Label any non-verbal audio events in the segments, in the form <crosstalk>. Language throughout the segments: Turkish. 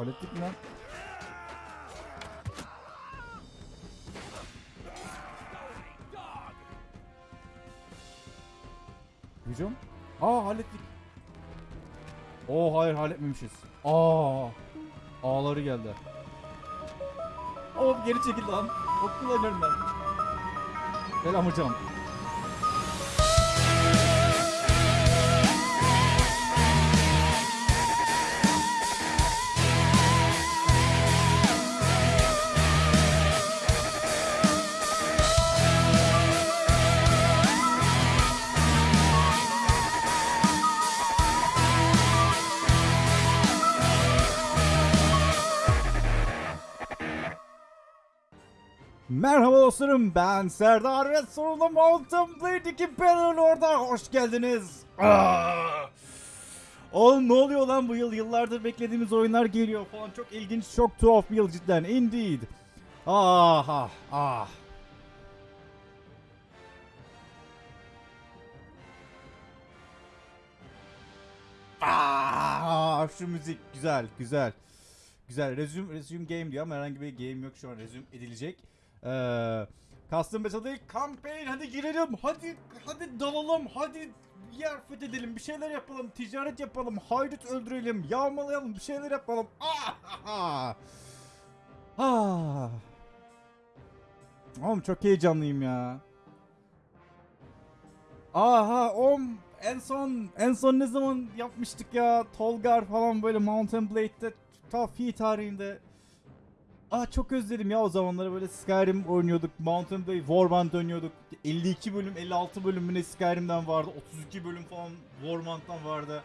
Hallettik mi lan? Hücum. Aa hallettik. Oo hayır halletmemişiz. Aa. Ağları geldi. Hop geri çekil lan. Hop kullanıyorum ben. Selam hocam. Dostlarım ben Serdar ve sonunda Mountain Blade 2 Bannerlord'a hoş geldiniz. Aa! Oğlum ne oluyor lan bu yıl? Yıllardır beklediğimiz oyunlar geliyor falan. Çok ilginç, çok tuhaf bir yıl cidden. Indeed. Ah ah ah. Ah, şu müzik güzel, güzel. Güzel. Resume, resume game diyor ama herhangi bir game yok şu an resume edilecek. Ee, Custom Battle Campaign hadi girelim. Hadi hadi dalalım. Hadi yer fethedelim. Bir şeyler yapalım. Ticaret yapalım. Haydut öldürelim. Yağmalayalım. Bir şeyler yapalım. <laughs> Ah, ah. Oğlum çok heyecanlıyım ya. Aha om en son en son ne zaman yapmıştık ya Tolgar falan böyle Mountain Blade'de ta fi tarihinde Ah çok özledim ya o zamanları böyle Skyrim oynuyorduk Mountain Blade Warband oynuyorduk 52 bölüm 56 bölüm mü ne Skyrim'den vardı 32 bölüm falan Warband'dan vardı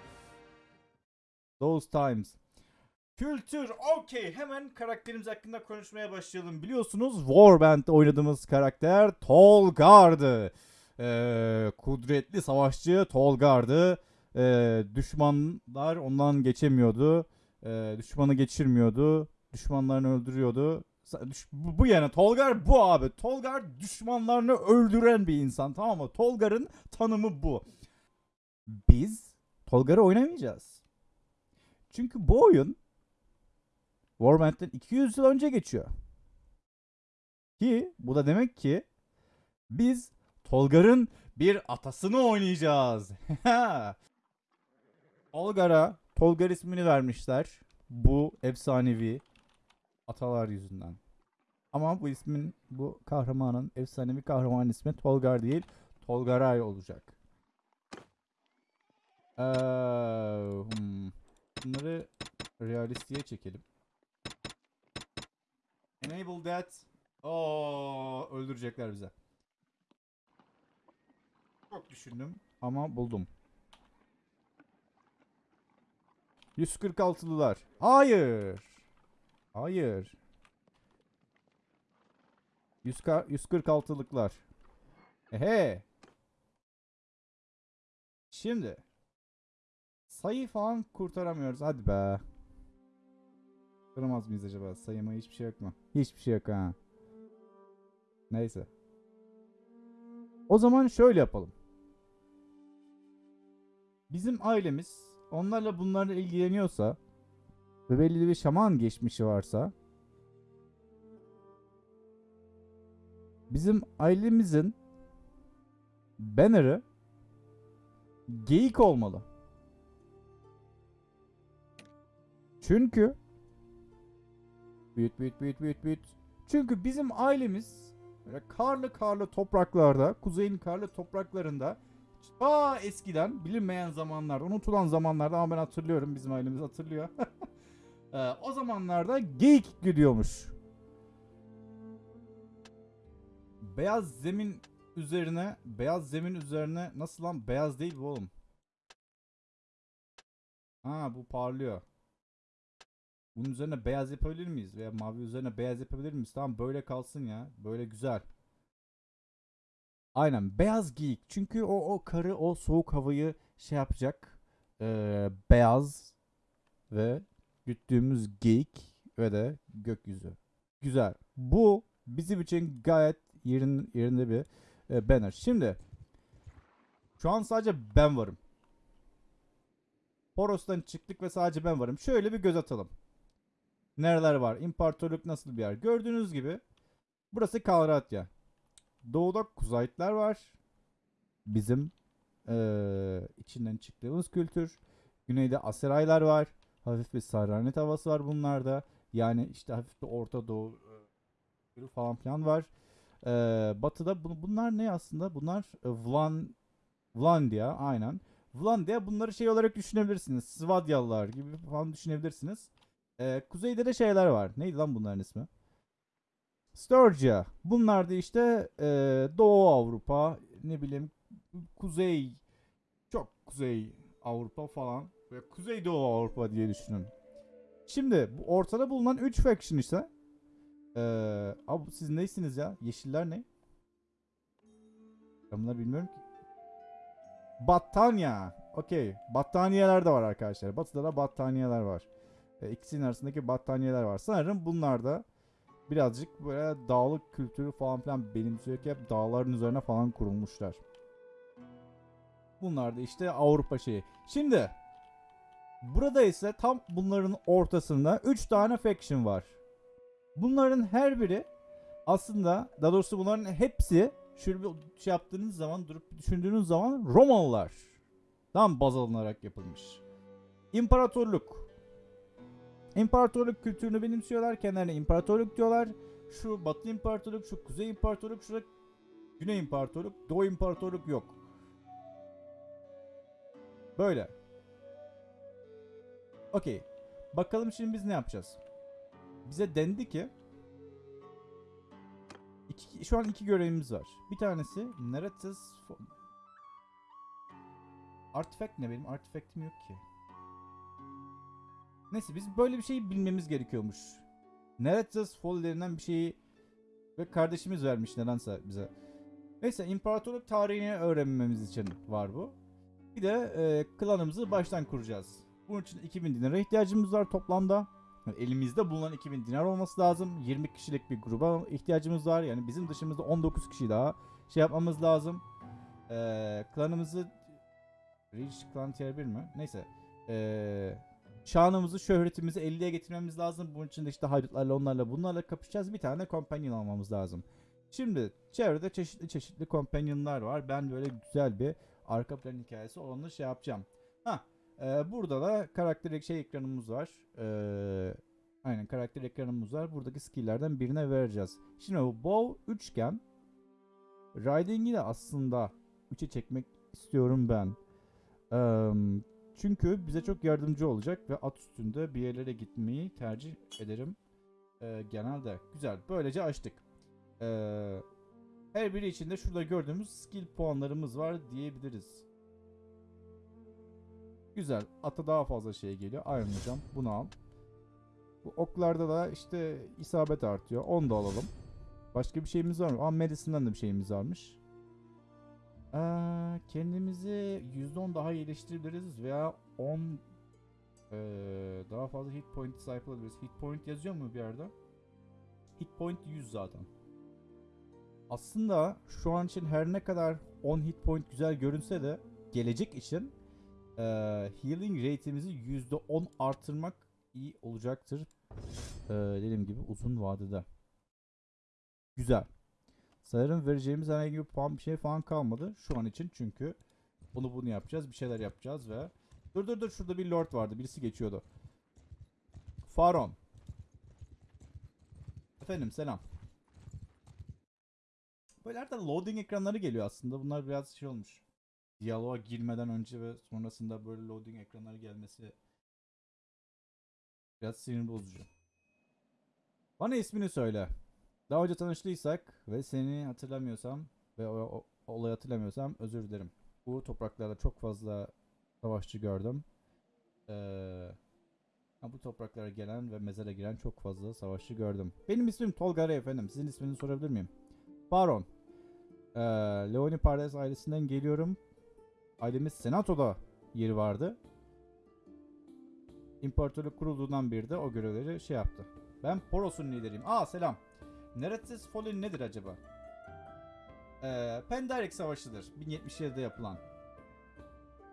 Those times Kültür okey hemen karakterimiz hakkında konuşmaya başlayalım biliyorsunuz Warband'de oynadığımız karakter Tolgar'dı ee, kudretli savaşçı Tolgar'dı. Ee, düşmanlar ondan geçemiyordu. Ee, düşmanı geçirmiyordu. Düşmanlarını öldürüyordu. Bu yani Tolgar bu abi. Tolgar düşmanlarını öldüren bir insan tamam mı? Tolgar'ın tanımı bu. Biz Tolgar'ı oynamayacağız. Çünkü bu oyun Warband'den 200 yıl önce geçiyor. Ki bu da demek ki biz Tolgar'ın bir atasını oynayacağız. <laughs> Tolgar'a Tolgar ismini vermişler. Bu efsanevi atalar yüzünden. Ama bu ismin, bu kahramanın, efsanevi kahraman ismi Tolgar değil, Tolgaray olacak. Ee, hmm. Bunları realistiğe çekelim. Enable that. Oo, öldürecekler bize. Çok düşündüm ama buldum. 146'lılar. Hayır. Hayır. 100 146'lıklar. Ehe. Şimdi. Sayı falan kurtaramıyoruz. Hadi be. Kıramaz mıyız acaba? Sayıma hiçbir şey yok mu? Hiçbir şey yok ha. Neyse. O zaman şöyle yapalım. Bizim ailemiz onlarla bunlarla ilgileniyorsa ve belli bir şaman geçmişi varsa bizim ailemizin banner'ı geyik olmalı. Çünkü büyüt büyüt büyüt büyüt büyüt. Çünkü bizim ailemiz böyle karlı karlı topraklarda, kuzeyin karlı topraklarında ta eskiden bilinmeyen zamanlarda, unutulan zamanlarda ama ben hatırlıyorum, bizim ailemiz hatırlıyor. <laughs> Ee, o zamanlarda geyik gidiyormuş. Beyaz zemin üzerine, beyaz zemin üzerine nasıl lan? Beyaz değil bu oğlum. Ha bu parlıyor. Bunun üzerine beyaz yapabilir miyiz? Veya mavi üzerine beyaz yapabilir miyiz? Tamam böyle kalsın ya. Böyle güzel. Aynen beyaz giyik. Çünkü o o karı o soğuk havayı şey yapacak. Ee, beyaz ve güttüğümüz geyik ve de gökyüzü. Güzel. Bu bizim için gayet yerin, yerinde bir e, banner. Şimdi şu an sadece ben varım. Horos'tan çıktık ve sadece ben varım. Şöyle bir göz atalım. Nereler var? İmparatorluk nasıl bir yer? Gördüğünüz gibi burası Kalratya. Doğuda Kuzaytlar var. Bizim eee, içinden çıktığımız kültür. Güneyde Aseraylar var. Hafif bir Sarranet havası var bunlarda. Yani işte hafif bir Orta Doğu e, falan filan var. Eee, batıda bu- bunlar ne aslında? Bunlar e, Vlan Vlandia aynen. Vlandia bunları şey olarak düşünebilirsiniz. Svadyalılar gibi falan düşünebilirsiniz. Eee, kuzeyde de şeyler var. Neydi lan bunların ismi? Sturgia. Bunlar da işte eee, Doğu Avrupa, ne bileyim Kuzey, çok Kuzey Avrupa falan. Ve Kuzey Doğu Avrupa diye düşünün. Şimdi bu ortada bulunan 3 faction ise eee abi siz neysiniz ya? Yeşiller ne? Ben bunları bilmiyorum ki. Battanya. Okey. Battaniyeler de var arkadaşlar. Batı'da da battaniyeler var. E, ikisinin arasındaki battaniyeler var. Sanırım bunlar da birazcık böyle dağlık kültürü falan filan benimsiyor ki hep dağların üzerine falan kurulmuşlar. Bunlar da işte Avrupa şeyi. Şimdi burada ise tam bunların ortasında 3 tane faction var. Bunların her biri aslında daha doğrusu bunların hepsi şöyle bir şey yaptığınız zaman durup düşündüğünüz zaman Romalılar tam baz alınarak yapılmış. İmparatorluk. İmparatorluk kültürünü benimsiyorlar. Kendilerine imparatorluk diyorlar. Şu Batı İmparatorluk, şu Kuzey İmparatorluk, şu da Güney İmparatorluk, Doğu İmparatorluk yok. Böyle. Okey. Bakalım şimdi biz ne yapacağız? Bize dendi ki iki, şu an iki görevimiz var. Bir tanesi Narratus Fo- Artifact ne benim? Artifact'im yok ki. Neyse biz böyle bir şeyi bilmemiz gerekiyormuş. Narratus Folly denilen bir şeyi ve kardeşimiz vermiş nedense bize. Neyse imparatorluk tarihini öğrenmemiz için var bu. Bir de e, klanımızı baştan kuracağız. Bunun için 2000 dinara ihtiyacımız var toplamda. Yani elimizde bulunan 2000 dinar olması lazım. 20 kişilik bir gruba ihtiyacımız var. Yani bizim dışımızda 19 kişi daha şey yapmamız lazım. E, klanımızı Rich Clan Tier 1 mi? Neyse. E, şanımızı, şöhretimizi 50'ye getirmemiz lazım. Bunun için de işte haydutlarla onlarla bunlarla kapışacağız. Bir tane companion almamız lazım. Şimdi çevrede çeşitli çeşitli companionlar var. Ben böyle güzel bir arka plan hikayesi olanı şey yapacağım. Ha, e, burada da karakter şey ekranımız var. E, aynen karakter ekranımız var. Buradaki skill'lerden birine vereceğiz. Şimdi bu bow üçgen. Riding'i de aslında 3'e çekmek istiyorum ben. Eee, çünkü bize çok yardımcı olacak ve at üstünde bir yerlere gitmeyi tercih ederim. Eee, genelde. Güzel. Böylece açtık. Eee her biri içinde şurada gördüğümüz skill puanlarımız var diyebiliriz. Güzel. Ata daha fazla şey geliyor. Hocam. Bunu al. Bu oklarda da işte isabet artıyor. Onu da alalım. Başka bir şeyimiz var mı? Aa Medicine'den de bir şeyimiz varmış. Ee, kendimizi %10 daha iyileştirebiliriz veya 10 ee, daha fazla hit point sahip olabiliriz. Hit point yazıyor mu bir yerde? Hit point 100 zaten. Aslında şu an için her ne kadar 10 hit point güzel görünse de gelecek için eee, healing rate'imizi %10 artırmak iyi olacaktır. Eee, dediğim gibi uzun vadede. Güzel. Sanırım vereceğimiz herhangi bir puan bir şey falan kalmadı şu an için çünkü bunu bunu yapacağız bir şeyler yapacağız ve dur dur dur şurada bir lord vardı birisi geçiyordu. Faron. Efendim selam. Böyle arada loading ekranları geliyor aslında. Bunlar biraz şey olmuş. Diyaloğa girmeden önce ve sonrasında böyle loading ekranları gelmesi biraz sinir bozucu. Bana ismini söyle. Daha önce tanıştıysak ve seni hatırlamıyorsam ve o, o- olayı hatırlamıyorsam özür dilerim. Bu topraklarda çok fazla savaşçı gördüm. Ee, bu topraklara gelen ve mezara giren çok fazla savaşçı gördüm. Benim ismim Tolga Ray efendim. Sizin isminizi sorabilir miyim? Baron. Ee, Leoni Pardes ailesinden geliyorum. Ailemiz Senato'da yeri vardı. İmparatorluk kurulduğundan beri de o görevleri şey yaptı. Ben Poros'un lideriyim. Aa selam. Neretsiz Folin nedir acaba? Ee, Pendarek Savaşı'dır. 1077'de yapılan.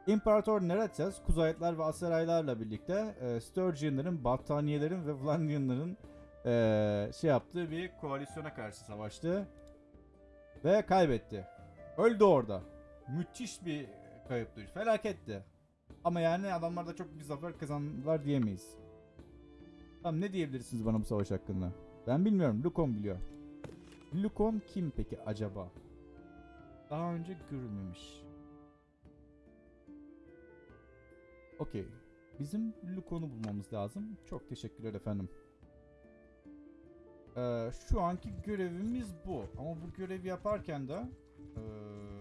İmparator Neretes, Kuzayetler ve Aseraylarla birlikte e, Sturgeon'ların, Battaniyelerin ve Vlandianların e, şey yaptığı bir koalisyona karşı savaştı. Ve kaybetti. Öldü orada. Müthiş bir kayıptı. Felaketti. Ama yani adamlar da çok bir zafer kazandılar diyemeyiz. Tamam ne diyebilirsiniz bana bu savaş hakkında? Ben bilmiyorum. Lukon biliyor. Lukon kim peki acaba? Daha önce görülmemiş. Okey. Bizim Lukon'u bulmamız lazım. Çok teşekkürler efendim. Ee, şu anki görevimiz bu. Ama bu görevi yaparken de ee,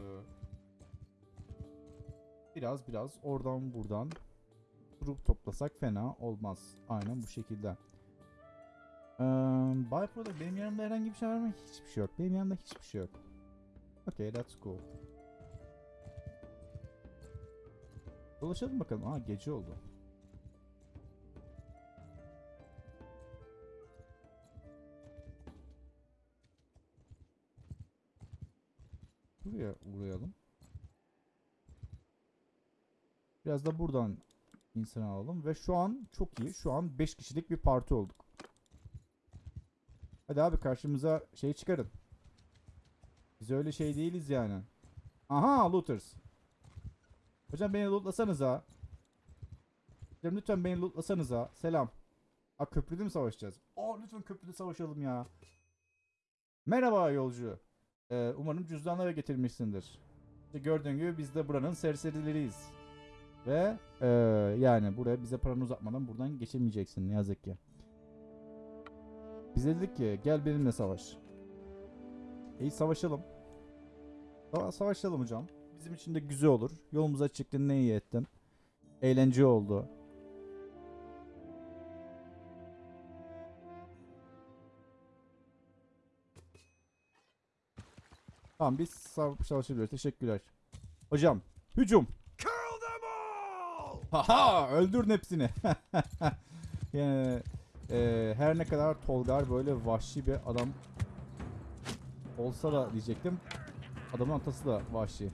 biraz biraz oradan buradan grup toplasak fena olmaz. Aynen bu şekilde. Ee, Byproduct benim yanımda herhangi bir şey var mı? Hiçbir şey yok. Benim yanımda hiçbir şey yok. Okay, that's cool. Dolaşalım bakalım. Aa gece oldu. Buraya uğrayalım. Biraz da buradan insan alalım. Ve şu an çok iyi. Şu an 5 kişilik bir parti olduk. Hadi abi karşımıza şey çıkarın. Biz öyle şey değiliz yani. Aha looters. Hocam beni lootlasanıza. Hocam lütfen beni lootlasanıza. Selam. Aa köprüde mi savaşacağız? Aa lütfen köprüde savaşalım ya. Merhaba yolcu. Ee, umarım cüzdanları getirmişsindir. İşte gördüğün gibi biz de buranın serserileriyiz. Ve ee, yani buraya bize paranı uzatmadan buradan geçemeyeceksin ne yazık ki. Biz dedik ki gel benimle savaş. İyi savaşalım. Sa- savaşalım hocam. Bizim için de güzel olur. Yolumuza çıktın ne iyi ettin. Eğlence oldu. Tamam biz sav- savaşabiliyoruz. Teşekkürler. Hocam hücum. Haha öldürün hepsini. <laughs> yani e, her ne kadar Tolgar böyle vahşi bir adam olsa da diyecektim. Adamın atası da vahşi.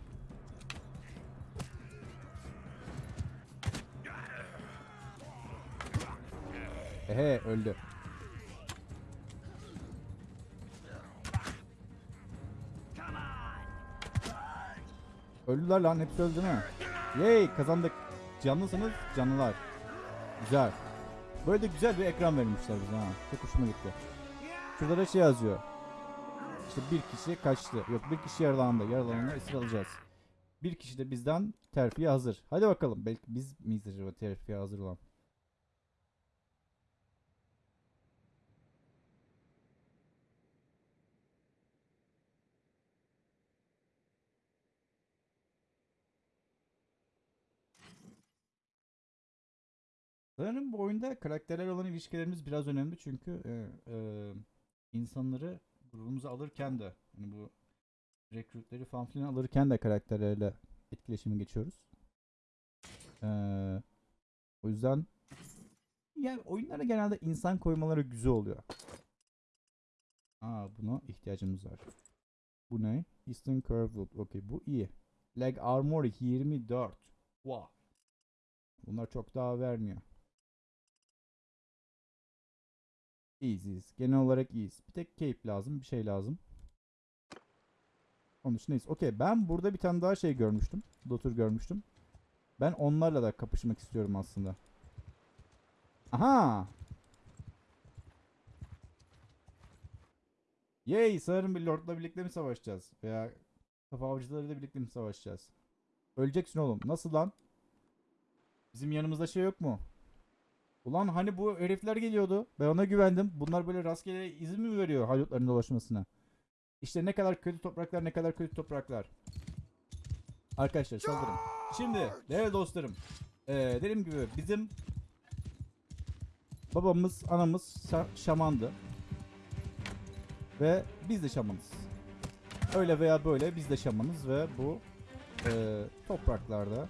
Ehe öldü. Öldüler lan hepsi öldü mü? Yay kazandık. Canlısınız canlılar. Güzel. Böyle de güzel bir ekran vermişler bize ha. Çok hoşuma gitti. Şurada da şey yazıyor. İşte bir kişi kaçtı. Yok bir kişi yaralandı. Yaralananı esir alacağız. Bir kişi de bizden terfiye hazır. Hadi bakalım. Belki biz miyiz acaba terfiye hazır olan? Sanırım bu oyunda karakterler olan ilişkilerimiz biraz önemli çünkü e, e, insanları grubumuza alırken de hani bu rekrutleri falan filan alırken de karakterlerle etkileşime geçiyoruz. E, o yüzden yani oyunlara genelde insan koymaları güzel oluyor. Aa buna ihtiyacımız var. Bu ne? Eastern Curve Loop. Okey bu iyi. Leg Armor 24. Wow. Bunlar çok daha vermiyor. İyiyiz iyiyiz. Genel olarak iyiyiz. Bir tek cape lazım. Bir şey lazım. Onun için iyiyiz. Okey ben burada bir tane daha şey görmüştüm. Dotur görmüştüm. Ben onlarla da kapışmak istiyorum aslında. Aha! Yay! Sanırım bir lordla birlikte mi savaşacağız? Veya kafa avcılarıyla birlikte mi savaşacağız? Öleceksin oğlum. Nasıl lan? Bizim yanımızda şey yok mu? Ulan hani bu herifler geliyordu. Ben ona güvendim. Bunlar böyle rastgele izin mi veriyor haydutların dolaşmasına? İşte ne kadar kötü topraklar ne kadar kötü topraklar. Arkadaşlar saldırın. Şimdi değerli dostlarım. Ee, dediğim gibi bizim babamız anamız şa- şamandı. Ve biz de şamanız. Öyle veya böyle biz de şamanız ve bu e, topraklarda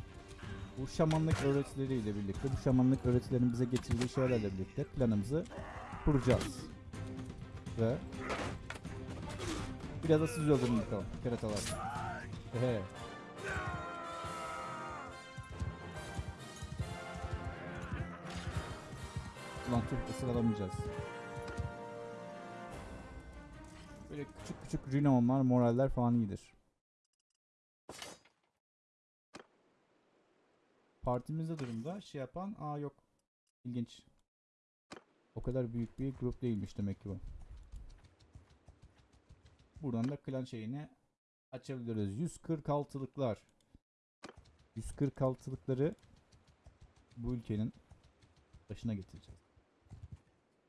bu şamanlık öğretileriyle birlikte, bu şamanlık öğretilerin bize getirdiği şeylerle birlikte planımızı kuracağız. Ve biraz da siz öldürün bakalım keratalar. Ehe. Ulan çok ısıralamayacağız. Böyle küçük küçük rinomlar, moraller falan iyidir. Partimizde durumda şey yapan aa yok. İlginç. O kadar büyük bir grup değilmiş demek ki bu. Buradan da klan şeyini açabiliriz. 146'lıklar. 146'lıkları bu ülkenin başına getireceğiz.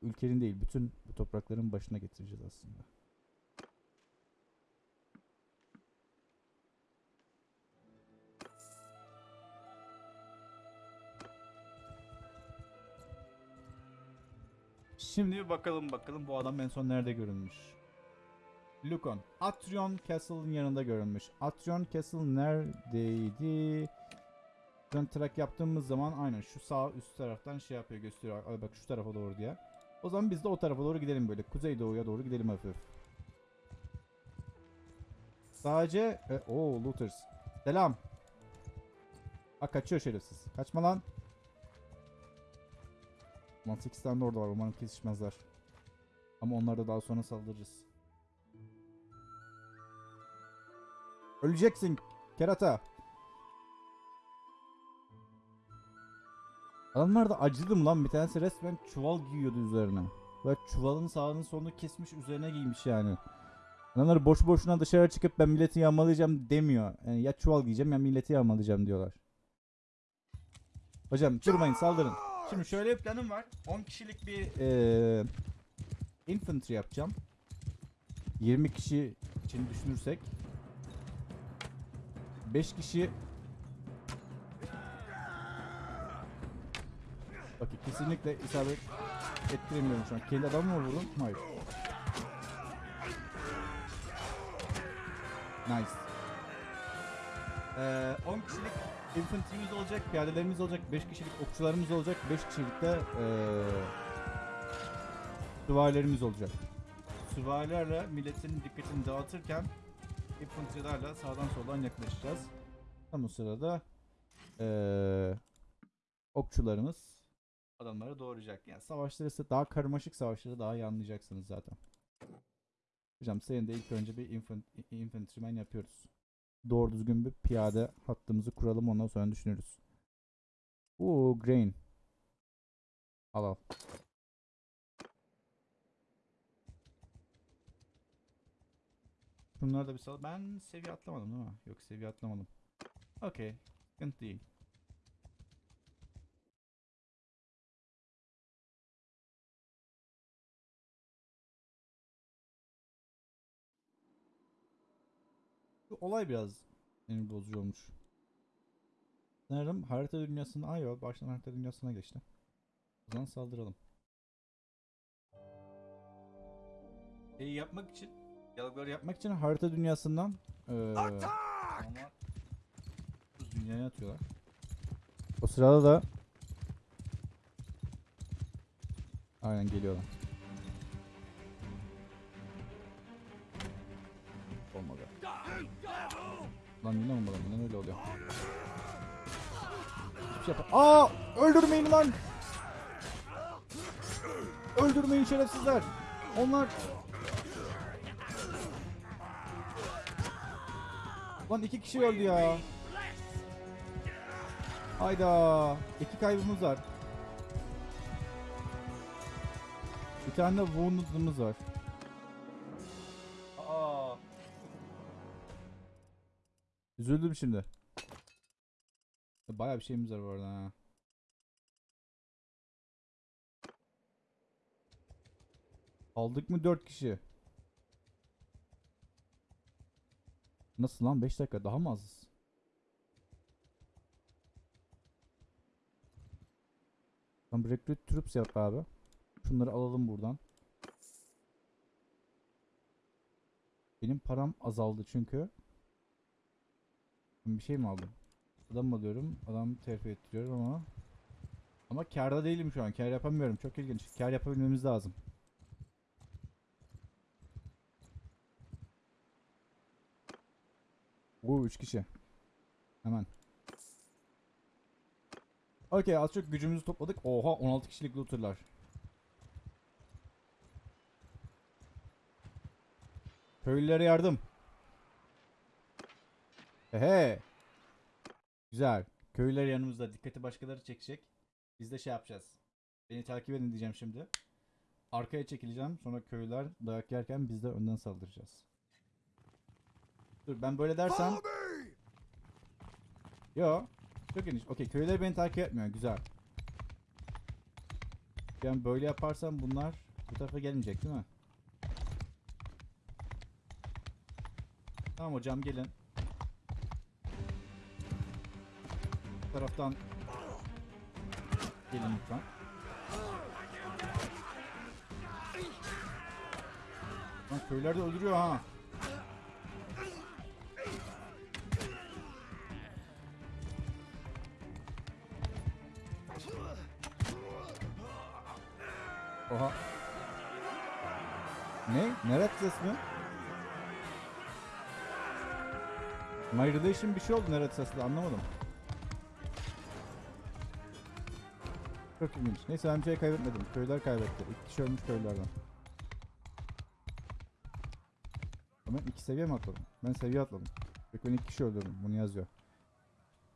Ülkenin değil, bütün bu toprakların başına getireceğiz aslında. Şimdi bir bakalım bakalım bu adam en son nerede görünmüş. Lukon. Atrion Castle'ın yanında görünmüş. Atrion Castle neredeydi? Ön track yaptığımız zaman aynen şu sağ üst taraftan şey yapıyor gösteriyor. Ay bak şu tarafa doğru diye. O zaman biz de o tarafa doğru gidelim böyle. Kuzeydoğuya doğru gidelim hafif. Sadece... E, Oo looters. Selam. Ha kaçıyor şerefsiz. Kaçma lan. Ulan 8 tane de orada var. Umarım kesişmezler. Ama onlara da daha sonra saldırırız. Öleceksin kerata. Adamlar da acıdım lan bir tanesi resmen çuval giyiyordu üzerine. Ve çuvalın sağının sonunu kesmiş üzerine giymiş yani. Adamlar boş boşuna dışarı çıkıp ben milleti yağmalayacağım demiyor. Yani ya çuval giyeceğim ya milleti yağmalayacağım diyorlar. Hocam durmayın saldırın. Şimdi şöyle bir planım var. 10 kişilik bir eee infantry yapacağım. 20 kişi için düşünürsek 5 kişi Bakın kesinlikle isabet ettiremiyorum şu an. Kendi adamı mı vurdum? Hayır. Nice. Ee, 10 kişilik infantry'miz olacak, piyadelerimiz olacak, 5 kişilik okçularımız olacak, 5 kişilik de ee, süvarilerimiz olacak. Süvarilerle milletin dikkatini dağıtırken infantry'lerle sağdan soldan yaklaşacağız. Tam o sırada ee, okçularımız adamları doğrayacak. Yani savaşları ise daha karmaşık savaşları daha iyi anlayacaksınız zaten. Hocam senin de ilk önce bir infant infantryman yapıyoruz. Doğru düzgün bir piyade hattımızı kuralım ondan sonra düşünürüz. Oo grain. Al al. Bunları da bir sal. Ben seviye atlamadım değil mi? Yok seviye atlamadım. Okey. Sıkıntı değil. Olay biraz sinir bozucu olmuş. Sanırım harita dünyasına... Ay yok baştan harita dünyasına geçti. O zaman saldıralım. E yapmak için, diyalogları yapmak için harita dünyasından ama bu dünyaya atıyorlar. O sırada da Aynen geliyorlar. Olmadı. Lan yine olmadı. Neden öyle oluyor? Şey Aa! Öldürmeyin lan! Öldürmeyin şerefsizler! Onlar... Lan iki kişi öldü ya. Hayda. İki kaybımız var. Bir tane de wounded'ımız var. Üzüldüm şimdi. Bayağı bir şeyimiz var bu arada ha. Aldık mı 4 kişi? Nasıl lan 5 dakika daha mı azız? Tamam recruit troops yap abi. Şunları alalım buradan. Benim param azaldı çünkü. Bir şey mi aldım? Adam mı alıyorum? Adam terfi ettiriyorum ama. Ama karda değilim şu an. Kar yapamıyorum. Çok ilginç. Kar yapabilmemiz lazım. Oo 3 kişi. Hemen. Okey az çok gücümüzü topladık. Oha 16 kişilik looterlar. Köylülere yardım. Ehe. Güzel. Köylüler yanımızda. Dikkati başkaları çekecek. Biz de şey yapacağız. Beni takip edin diyeceğim şimdi. Arkaya çekileceğim. Sonra köylüler dayak yerken biz de önden saldıracağız. Dur ben böyle dersem... Yo. Çok ilginç. Okey köylüler beni takip etmiyor. Güzel. Ben böyle yaparsam bunlar bu tarafa gelmeyecek değil mi? Tamam hocam gelin. Taraftan gelin lütfen. Lan köyler de öldürüyor ha. Oha. Ne? Neret ses mi? My relation bir şey oldu Neret sesle anlamadım. Çok ilginç. Neyse bir şey kaybetmedim. Köyler kaybetti. İki kişi ölmüş köylerden. Ama iki seviye mi atladım? Ben seviye atladım. Peki ben iki kişi öldürdüm. Bunu yazıyor.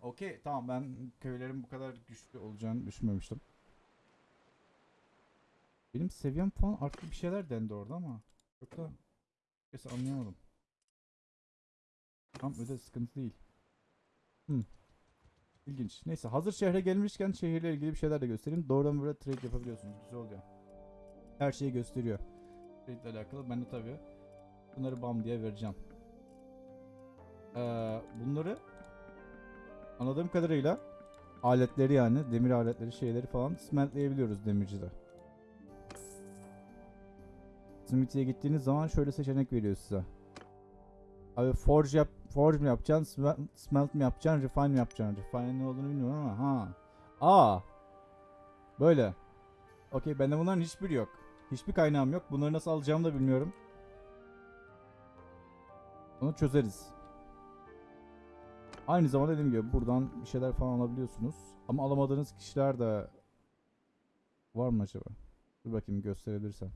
Okey tamam ben köylerin bu kadar güçlü olacağını düşünmemiştim. Benim seviyem falan arttı bir şeyler dendi orada ama çok da neyse anlayamadım. Tam öyle sıkıntı değil. Hmm. İlginç. Neyse hazır şehre gelmişken şehirle ilgili bir şeyler de göstereyim. Doğrudan böyle trade yapabiliyorsunuz. Güzel oluyor. Her şeyi gösteriyor. Trade ile alakalı. Ben de tabii bunları bam diye vereceğim. Ee, bunları anladığım kadarıyla aletleri yani demir aletleri şeyleri falan smeltleyebiliyoruz demircide. Smithy'ye gittiğiniz zaman şöyle seçenek veriyor size. Abi forge yap, forge mi yapacaksın, smel- smelt mi yapacaksın, refine mi yapacaksın? Refine ne olduğunu bilmiyorum ama ha. Aa. Böyle. Okey bende bunların hiçbiri yok. Hiçbir kaynağım yok. Bunları nasıl alacağımı da bilmiyorum. Onu çözeriz. Aynı zamanda dediğim gibi buradan bir şeyler falan alabiliyorsunuz. Ama alamadığınız kişiler de var mı acaba? Dur bakayım gösterebilirsem.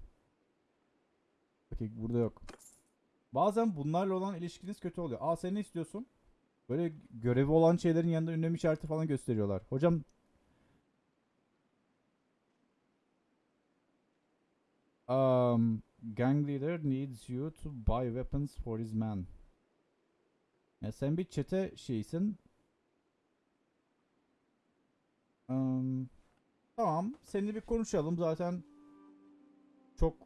Okey burada yok. Bazen bunlarla olan ilişkiniz kötü oluyor. Aa sen ne istiyorsun? Böyle görevi olan şeylerin yanında ünlem işareti falan gösteriyorlar. Hocam um, gang leader needs you to buy weapons for his men. Ya sen bir çete şeysin. Um, tamam. Seninle bir konuşalım. Zaten çok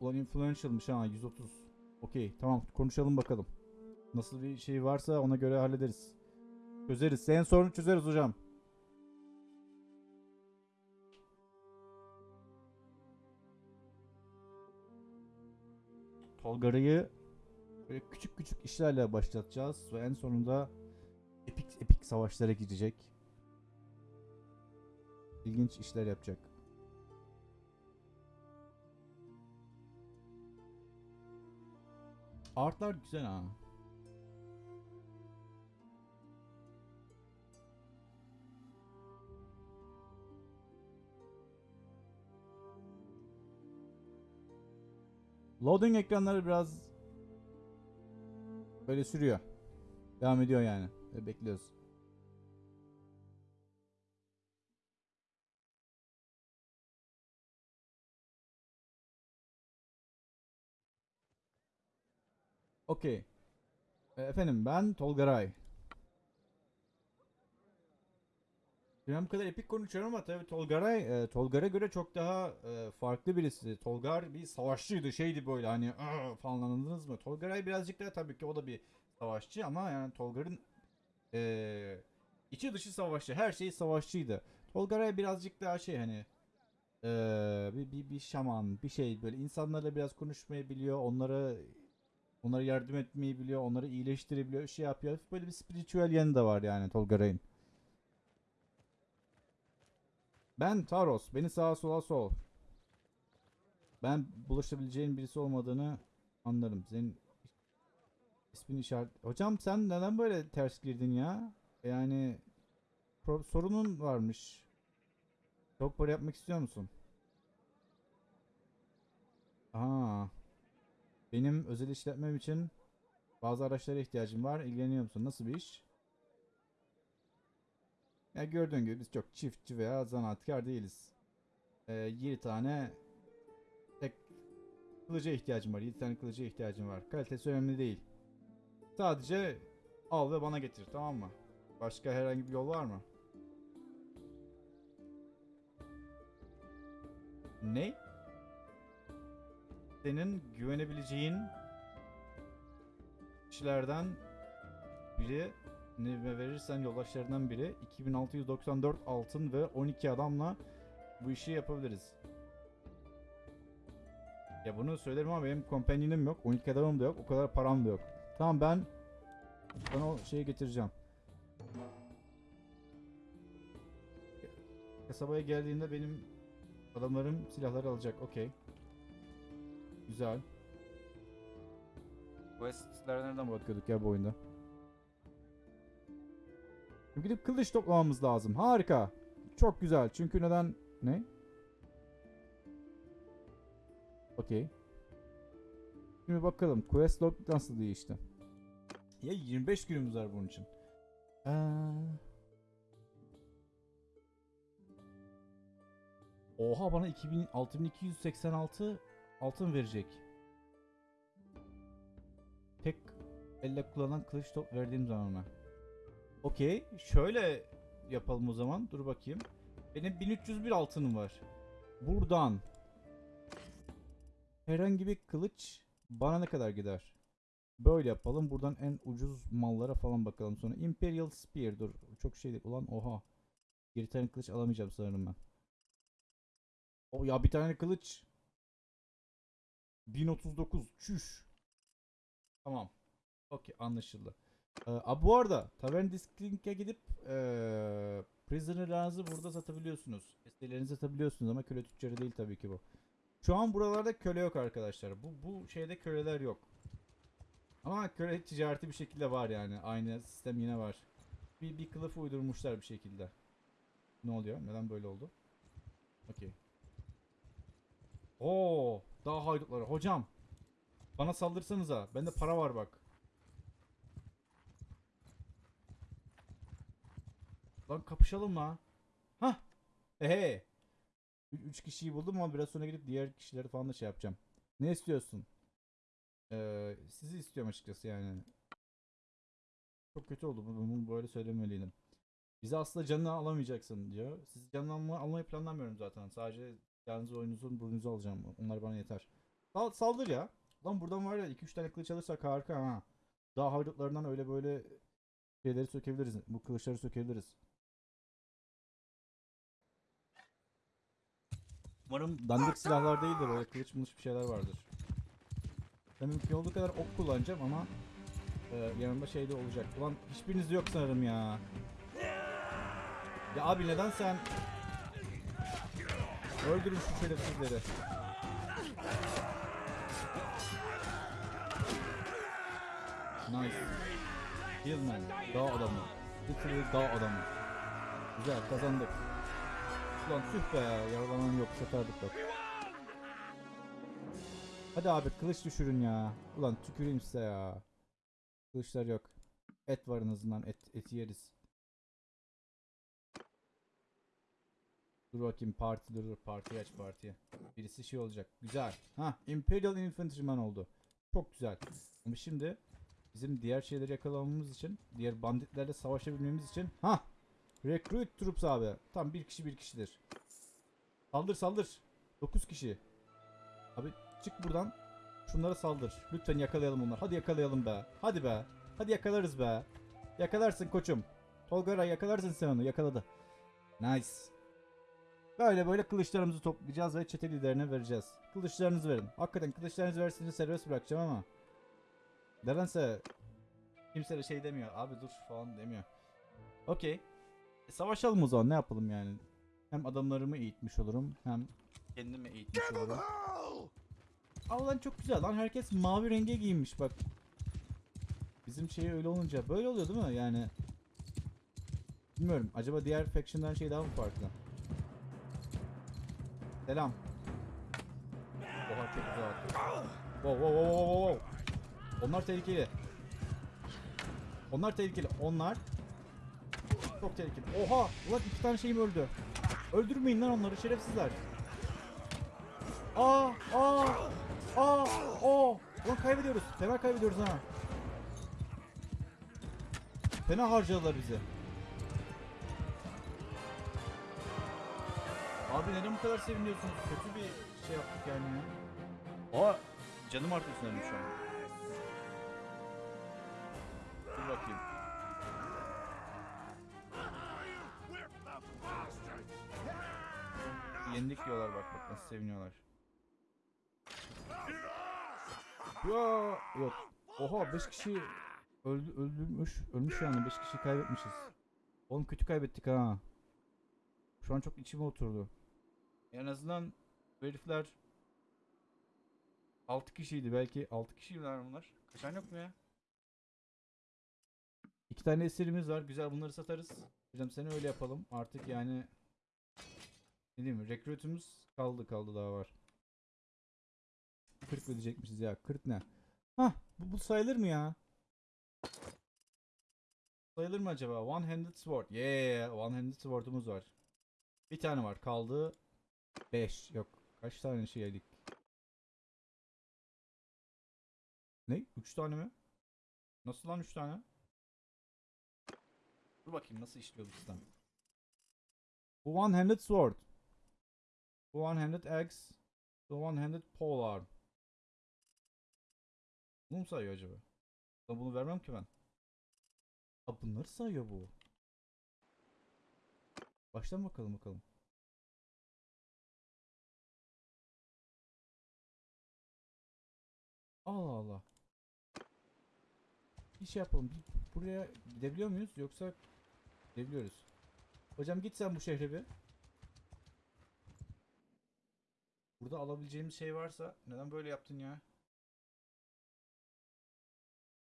ulan influential'mış ha 130. Okey tamam konuşalım bakalım. Nasıl bir şey varsa ona göre hallederiz. Çözeriz. Senin sorunu çözeriz hocam. Tolgara'yı böyle küçük küçük işlerle başlatacağız ve en sonunda epik epik savaşlara gidecek. İlginç işler yapacak. Artlar güzel ha. Loading ekranları biraz böyle sürüyor. Devam ediyor yani. Bekliyoruz. Okey. E, Efendim ben Tolgaray. Bu kadar epik konuşuyorum ama tabii Tolgaray, e, Tolgar'a göre çok daha e, farklı birisi. Tolgar bir savaşçıydı, şeydi böyle hani falan anladınız mı? Tolgaray birazcık daha tabii ki o da bir savaşçı ama yani Tolgar'ın e, içi dışı savaşçı, her şey savaşçıydı. Tolgaray birazcık daha şey hani e, bir, bir, bir şaman, bir şey böyle insanlarla biraz konuşmayı biliyor, onlara Onlara yardım etmeyi biliyor, onları iyileştirebiliyor, şey yapıyor. Böyle bir spiritüel yanı da var yani Tolgaray'ın. Ben Taros, beni sağa sola sol. Ben bulaşabileceğin birisi olmadığını anlarım. Senin ismin işaret... Hocam sen neden böyle ters girdin ya? Yani sorunun varmış. Çok para yapmak istiyor musun? Aa. Benim özel işletmem için bazı araçlara ihtiyacım var. İlgileniyor musun? Nasıl bir iş? Ya gördüğün gibi biz çok çiftçi veya zanaatkar değiliz. Ee, 7 tane tek kılıca ihtiyacım var. 7 tane kılıca ihtiyacım var. Kalitesi önemli değil. Sadece al ve bana getir tamam mı? Başka herhangi bir yol var mı? Ne? Senin güvenebileceğin kişilerden biri ne verirsen yoldaşlarından biri 2694 altın ve 12 adamla bu işi yapabiliriz. Ya bunu söylerim ama benim kompanyonim yok. 12 adamım da yok. O kadar param da yok. Tamam ben sana o şeyi getireceğim. Kasabaya geldiğinde benim adamlarım silahları alacak. Okey. Güzel. Quest'lere nereden bakıyorduk ya bu oyunda? Gidip kılıç toplamamız lazım. Harika. Çok güzel. Çünkü neden... Ne? Okey. Şimdi bakalım. Quest log nasıl değişti? Ya 25 günümüz var bunun için. Ee... Oha bana 2000, 6286 altın verecek. Tek elle kullanılan kılıç top verdiğim zaman ona. Okey. Şöyle yapalım o zaman. Dur bakayım. Benim 1301 altınım var. Buradan herhangi bir kılıç bana ne kadar gider? Böyle yapalım. Buradan en ucuz mallara falan bakalım sonra. Imperial Spear. Dur. Çok şey değil. Ulan oha. Bir tane kılıç alamayacağım sanırım ben. O ya bir tane kılıç. 1039. Çüş. Tamam. Okey anlaşıldı. Ee, a, bu arada Tavern Disclink'e gidip ee, Prisoner'larınızı burada satabiliyorsunuz. Esirlerinizi satabiliyorsunuz ama köle tüccarı değil tabii ki bu. Şu an buralarda köle yok arkadaşlar. Bu bu şeyde köleler yok. Ama köle ticareti bir şekilde var yani. Aynı sistem yine var. Bir, bir kılıf uydurmuşlar bir şekilde. Ne oluyor? Neden böyle oldu? Okey. Oo, daha haydutları. Hocam. Bana saldırsanıza. Bende para var bak. Lan kapışalım mı? Hah. Ehe. Üç kişiyi buldum ama biraz sonra gidip diğer kişileri falan da şey yapacağım. Ne istiyorsun? Ee, sizi istiyorum açıkçası yani. Çok kötü oldu. Bunu böyle söylemeliydim. Bizi aslında canını alamayacaksın diyor. Sizi canını alma, almayı planlamıyorum zaten. Sadece yalnız oyununuzun burnunuzu alacağım. Onlar bana yeter. Sal, saldır ya. Lan buradan var ya 2-3 tane kılıç alırsak harika ha. Daha haydutlarından öyle böyle şeyleri sökebiliriz. Bu kılıçları sökebiliriz. Umarım dandik silahlar değil de böyle kılıç mılıç bir şeyler vardır. Ben mümkün olduğu kadar ok kullanacağım ama e, yanımda şey de olacak. Ulan hiçbiriniz yok sanırım ya. Ya abi neden sen... Öldürün şu şerefsizleri. Nice. Hillman. Dağ adamı. Literally dağ adamı. Güzel kazandık. Ulan tüh be yaralanan yok satardık bak. Hadi abi kılıç düşürün ya. Ulan tüküreyim size ya. Kılıçlar yok. Et var en azından et, eti yeriz. Dur bakayım parti dur dur parti aç partiye. Birisi şey olacak. Güzel. Ha Imperial Infantryman oldu. Çok güzel. Ama şimdi bizim diğer şeyleri yakalamamız için, diğer banditlerle savaşabilmemiz için ha Recruit Troops abi. Tam bir kişi bir kişidir. Saldır saldır. 9 kişi. Abi çık buradan. Şunlara saldır. Lütfen yakalayalım onları. Hadi yakalayalım be. Hadi be. Hadi yakalarız be. Yakalarsın koçum. Tolgara yakalarsın sen onu. Yakaladı. Nice. Böyle böyle kılıçlarımızı toplayacağız ve çete liderine vereceğiz. Kılıçlarınızı verin. Hakikaten kılıçlarınızı versiniz serbest bırakacağım ama. Nedense kimse de şey demiyor. Abi dur falan demiyor. Okey. E, savaşalım o zaman ne yapalım yani. Hem adamlarımı eğitmiş olurum hem kendimi eğitmiş olurum. Aa lan çok güzel lan herkes mavi renge giyinmiş bak. Bizim şey öyle olunca böyle oluyor değil mi yani? Bilmiyorum acaba diğer faction'dan şey daha mı farklı? Selam. Oha çok güzel attı. Wow wow wow wow wow. Onlar tehlikeli. Onlar tehlikeli. Onlar çok tehlikeli. Oha! Ulan iki tane şeyim öldü. Öldürmeyin lan onları şerefsizler. Aa! Aa! Aa! Oo! Ulan kaybediyoruz. Fena kaybediyoruz ha. Fena harcadılar bizi. Abi neden bu kadar seviniyorsunuz? Kötü bir şey yaptık yani ya. Aa! Canım artıyor sanırım şu an. Dur bakayım. Yendik diyorlar bak bak nasıl seviniyorlar. Ya yok. Oha 5 kişi öldü öldürmüş. Ölmüş yani 5 kişi kaybetmişiz. Oğlum kötü kaybettik ha. Şu an çok içime oturdu. En azından bu herifler 6 kişiydi belki 6 kişiydiler bunlar. Kaçan yok mu ya? İki tane esirimiz var. Güzel bunları satarız. Hocam seni öyle yapalım. Artık yani ne diyeyim? Recruit'umuz kaldı kaldı daha var. 40 ödeyecekmişiz ya. 40 ne? Hah bu, bu sayılır mı ya? Sayılır mı acaba? One handed sword. Yeah, one handed sword'umuz var. Bir tane var. Kaldı 5. Yok. Kaç tane şey yedik? Ne? 3 tane mi? Nasıl lan 3 tane? Dur bakayım nasıl işliyor bu sistem. Bu one handed sword. Bu one handed axe. Bu one handed pole arm. Bunu mu sayıyor acaba? Ben bunu vermem ki ben. Ha bunları sayıyor bu. Baştan bakalım bakalım. Allah Allah. Bir şey yapalım. Bir buraya gidebiliyor muyuz yoksa gidebiliyoruz. Hocam git sen bu şehre bir. Burada alabileceğimiz şey varsa neden böyle yaptın ya?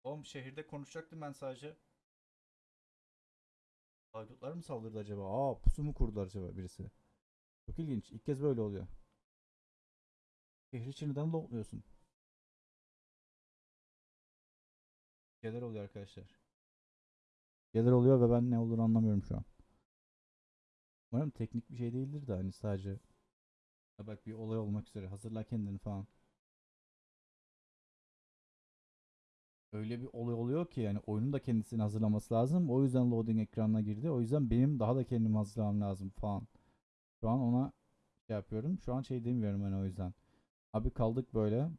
Oğlum şehirde konuşacaktım ben sadece. Haydutlar mı saldırdı acaba? Aa pusu mu kurdular acaba birisi? Çok ilginç. İlk kez böyle oluyor. Şehri için neden lootluyorsun? Şeyler oluyor arkadaşlar. Şeyler oluyor ve ben ne olduğunu anlamıyorum şu an. Umarım teknik bir şey değildir de hani sadece Ha bak bir olay olmak üzere hazırla kendini falan. Öyle bir olay oluyor ki yani oyunun da kendisini hazırlaması lazım. O yüzden loading ekranına girdi. O yüzden benim daha da kendimi hazırlamam lazım falan. Şu an ona şey yapıyorum. Şu an şey demiyorum hani o yüzden. Abi kaldık böyle.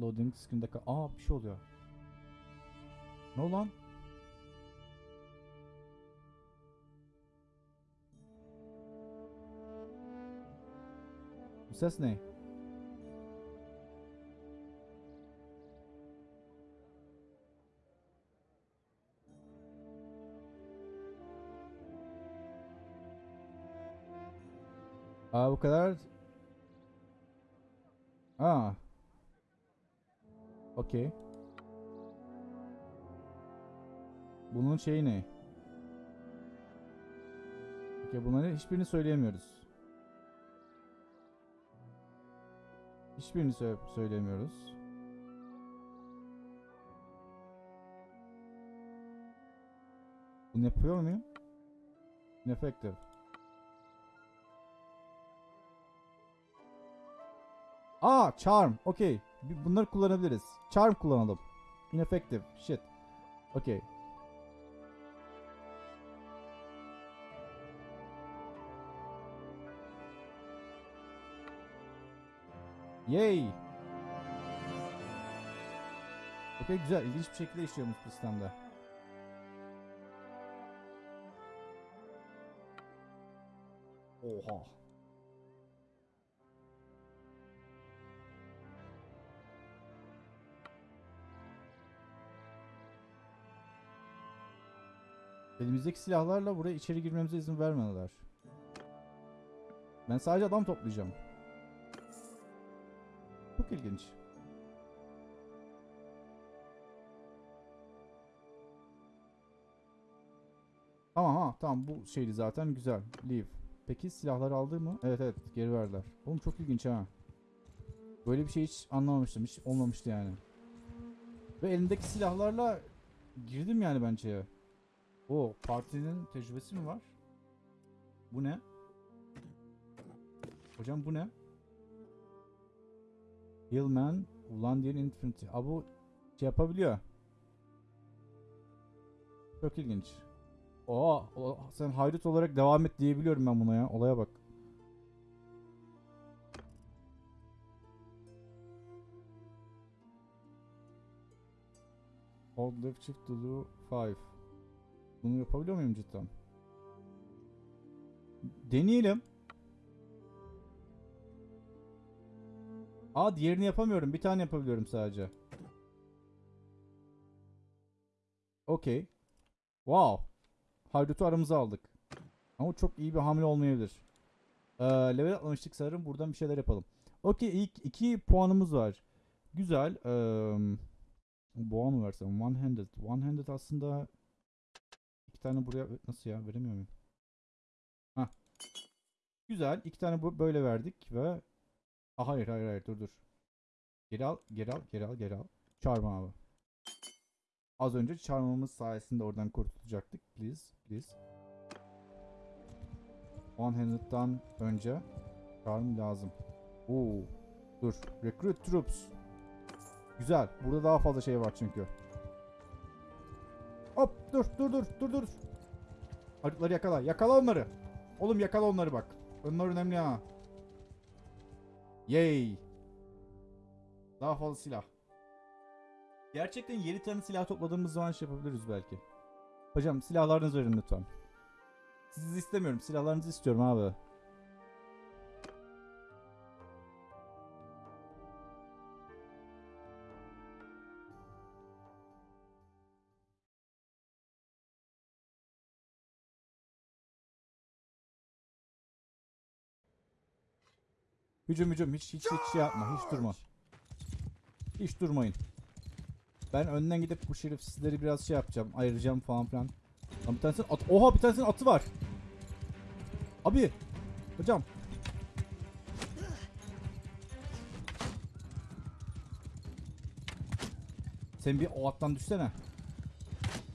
Loading screen'de kal- Aa bir şey oluyor. Ne lan? Bu ses ne? Aa bu kadar. Aa. Okey. Bunun şeyi ne? Okey bunları hiçbirini söyleyemiyoruz. Hiçbirini sö- söylemiyoruz. Bunu yapıyor muyum? Ineffective. Aa, charm. Okey. Bunları kullanabiliriz. Charm kullanalım. Ineffective. Shit. Okey. Yay. Okey güzel. İlginç bir şekilde işliyormuş bu sistemde. Oha. Elimizdeki silahlarla buraya içeri girmemize izin vermediler. Ben sadece adam toplayacağım. İlginç. Tamam ha tamam bu şeydi zaten güzel. Leave. Peki silahları aldı mı? Evet evet geri verdiler. Oğlum çok ilginç ha. Böyle bir şey hiç anlamamıştım. Hiç olmamıştı yani. Ve elimdeki silahlarla girdim yani ben şeye. O partinin tecrübesi mi var? Bu ne? Hocam bu ne? Hillman, Ulandian Infantry. Aa bu şey yapabiliyor. Çok ilginç. Oo, o, sen haydut olarak devam et diyebiliyorum ben buna ya. Olaya bak. Hold left shift to do 5. Bunu yapabiliyor muyum cidden? Deneyelim. Aa diğerini yapamıyorum. Bir tane yapabiliyorum sadece. Okey. Wow. Haydut'u aramıza aldık. Ama çok iyi bir hamle olmayabilir. Ee, level atlamıştık sanırım. Buradan bir şeyler yapalım. Okey ilk iki puanımız var. Güzel. Ee, boğa mı versem? One handed. One handed aslında iki tane buraya nasıl ya veremiyor muyum? Hah. Güzel. iki tane böyle verdik ve Aa, hayır hayır hayır dur dur. Geri al geri al geri al geri al. Çarpma abi. Az önce çarmamız sayesinde oradan kurtulacaktık. Please please. One handed'dan önce çarm lazım. Oo. Dur. Recruit troops. Güzel. Burada daha fazla şey var çünkü. Hop dur dur dur dur dur. Haritleri yakala. Yakala onları. Oğlum yakala onları bak. Onlar önemli ha. Yay. Daha fazla silah. Gerçekten 7 tane silah topladığımız zaman şey yapabiliriz belki. Hocam silahlarınızı verin lütfen. Sizi istemiyorum. Silahlarınızı istiyorum abi. Hücum hücum hiç hiç hiç şey yapma hiç durma. Hiç durmayın. Ben önden gidip bu şerefsizleri biraz şey yapacağım. Ayıracağım falan filan. Lan bir tanesinin at Oha bir tanesinin atı var. Abi. Hocam. Sen bir o attan düşsene.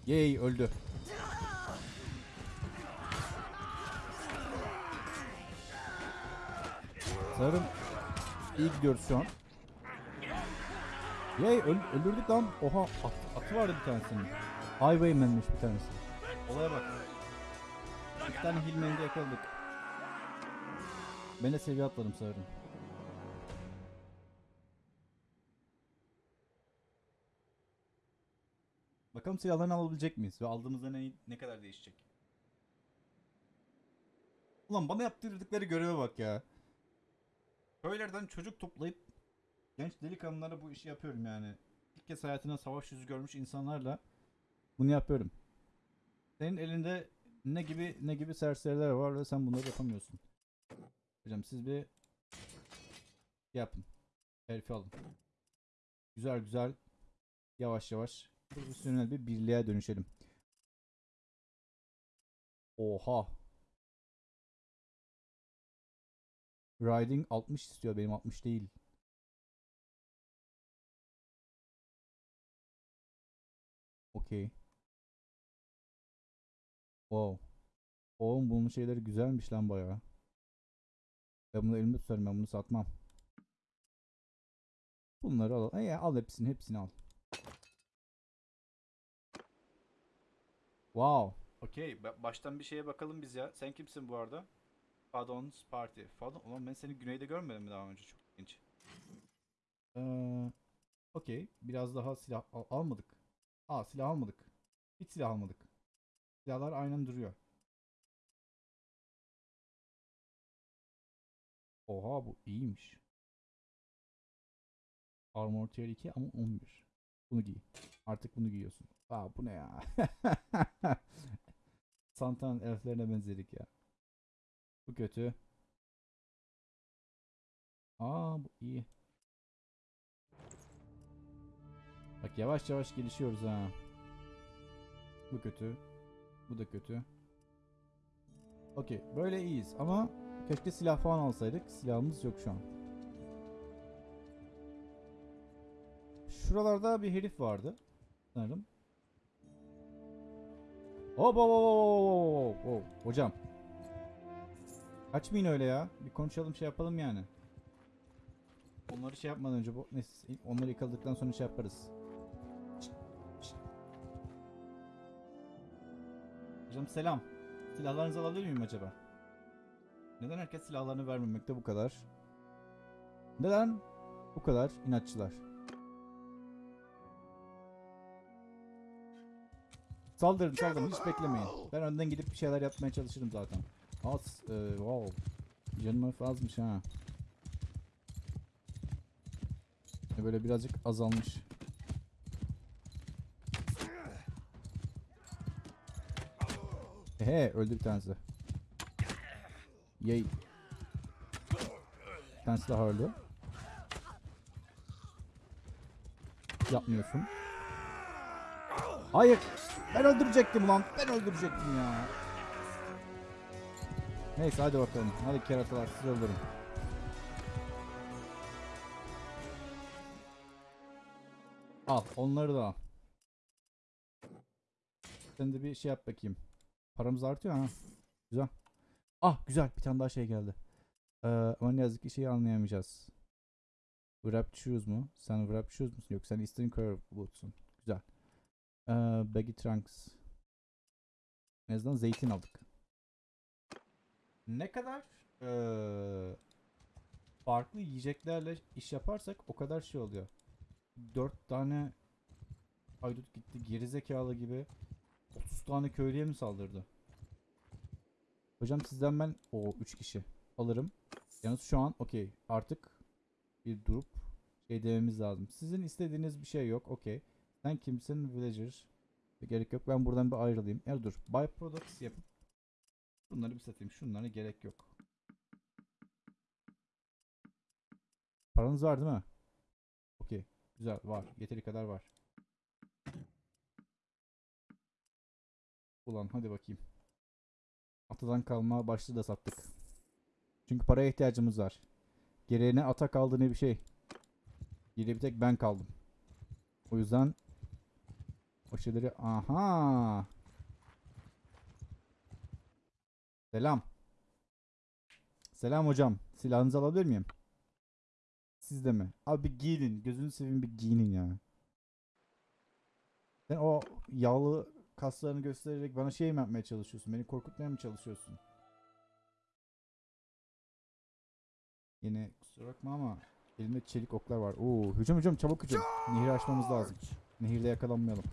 Yey öldü. Sanırım iyi gidiyoruz şu an. Yay öl- öldürdük lan. Oha at, atı vardı bir tanesinin. Highwayman'miş bir tanesi. Olaya bak. Bir tane Hillman'i yakaladık. Ben de seviye atladım sanırım. Bakalım silahlarını alabilecek miyiz ve aldığımızda ne, ne kadar değişecek. Ulan bana yaptırdıkları göreve bak ya. Köylerden çocuk toplayıp genç delikanlılara bu işi yapıyorum yani. İlk kez hayatında savaş yüzü görmüş insanlarla bunu yapıyorum. Senin elinde ne gibi ne gibi serseriler var ve sen bunları yapamıyorsun. Hocam siz bir yapın. Herifi alın. Güzel güzel yavaş yavaş profesyonel bir birliğe dönüşelim. Oha. Riding 60 istiyor benim 60 değil. Okey. Wow. Oğlum bunun şeyleri güzelmiş lan bayağı. Ben bunu elimde tutarım ben bunu satmam. Bunları al. E, al hepsini hepsini al. Wow. Okey. Baştan bir şeye bakalım biz ya. Sen kimsin bu arada? Fadon's Party. Fadon. Ulan ben seni güneyde görmedim mi daha önce? Çok ilginç. Ee, Okey. Biraz daha silah al- almadık. Aa silah almadık. Hiç silah almadık. Silahlar aynen duruyor. Oha bu iyiymiş. Armor tier 2 ama 11. Bunu giy. Artık bunu giyiyorsun. Aa bu ne ya? <laughs> Santa'nın elflerine benzedik ya. Bu kötü. Aa bu iyi. Bak yavaş yavaş gelişiyoruz ha. Bu kötü. Bu da kötü. Okey böyle iyiyiz ama keşke silah falan alsaydık. Silahımız yok şu an. şuralarda bir herif vardı. Sanırım. Hop hop hop hop hop hop. Hocam. Kaçmayın öyle ya. Bir konuşalım şey yapalım yani. Onları şey yapmadan önce bu neyse onları yıkadıktan sonra şey yaparız. Şşt. Hocam selam. Silahlarınızı alabilir miyim acaba? Neden herkes silahlarını vermemekte bu kadar? Neden bu kadar inatçılar? Saldırın saldırın hiç beklemeyin. Ben önden gidip bir şeyler yapmaya çalışırım zaten. Az, e, wow. Canım azmış ha. E, Böyle birazcık azalmış. Ehe öldü bir tanesi. Yay. Bir tanesi daha öldü. Yapmıyorsun. Hayır. Ben öldürecektim lan. Ben öldürecektim ya. Neyse hadi bakalım. Hadi keratalar siz öldürün. Al onları da al. Sen de bir şey yap bakayım. Paramız artıyor ha. Güzel. Ah güzel bir tane daha şey geldi. Ee, ama ne yazık ki şeyi anlayamayacağız. Wrap shoes mu? Sen wrap shoes musun? Yok sen Eastern Curve bootsun. Güzel. Ee, baggy trunks. En azından zeytin aldık. Ne kadar ee, farklı yiyeceklerle iş yaparsak o kadar şey oluyor. 4 tane haydut gitti gerizekalı gibi 30 tane köylüye mi saldırdı? Hocam sizden ben o 3 kişi alırım. Yalnız şu an okey artık bir durup şey dememiz lazım. Sizin istediğiniz bir şey yok okey. Sen kimsin villager? Gerek yok ben buradan bir ayrılayım. Ya dur byproducts yapıp bunları bir satayım. Şunlara gerek yok. Paranız var değil mi? Okey. Güzel var. Yeteri kadar var. Ulan hadi bakayım. Atadan kalma başlığı da sattık. Çünkü paraya ihtiyacımız var. Geriye ne ata kaldı ne bir şey. Geriye bir tek ben kaldım. O yüzden o şeyleri aha. Selam. Selam hocam. Silahınızı alabilir miyim? Siz de mi? Abi bir giyinin. Gözünü seveyim bir giyinin ya. Sen o yağlı kaslarını göstererek bana şey mi yapmaya çalışıyorsun? Beni korkutmaya mı çalışıyorsun? Yine kusura bakma ama elimde çelik oklar var. Oo, hücum hücum çabuk hücum. Nehri aşmamız lazım. Nehirde yakalanmayalım.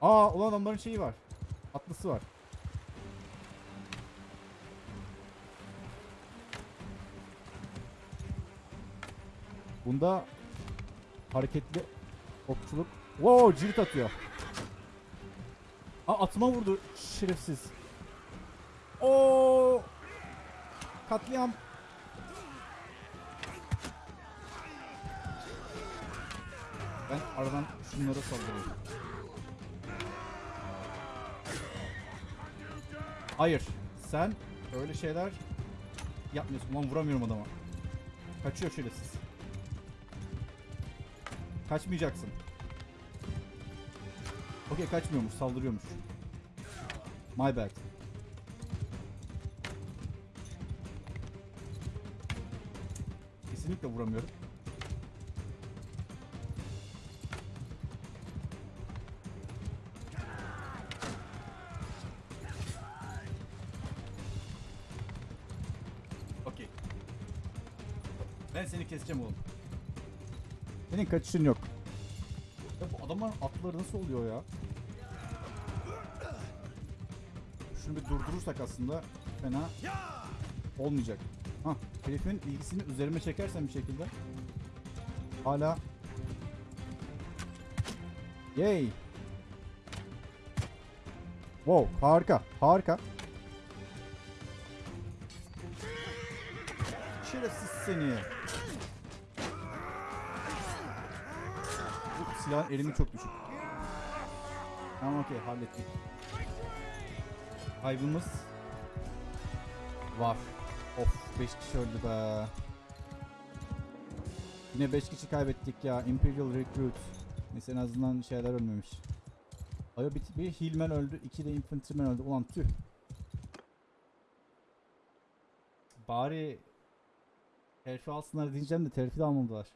Aa ulan adamların şeyi var. Atlısı var. Bunda hareketli okçuluk. Wow cirit atıyor. Aa atıma vurdu şerefsiz. Oo katliam. Ben aradan şunlara saldırıyorum. Hayır. Sen öyle şeyler yapmıyorsun. Lan vuramıyorum adama. Kaçıyor şerefsiz. Kaçmayacaksın. Okey kaçmıyormuş, saldırıyormuş. My bad. Kesinlikle vuramıyorum. Okey. Ben seni keseceğim oğlum. Senin kaçışın yok. Ya bu adamların atları nasıl oluyor ya? Şunu bir durdurursak aslında fena olmayacak. Hah, herifin ilgisini üzerime çekersem bir şekilde. Hala Yay. Wow, harika, harika. Şerefsiz seni. Silahın erimi çok düşük. Tamam okey hallettik. Kaybımız var. Of 5 kişi öldü be. Yine 5 kişi kaybettik ya. Imperial Recruit. Neyse en azından şeyler ölmemiş. Ayo bir, bir Hillman öldü. iki de Infantryman öldü. Ulan tüh. Bari terfi alsınlar diyeceğim de terfi de almadılar.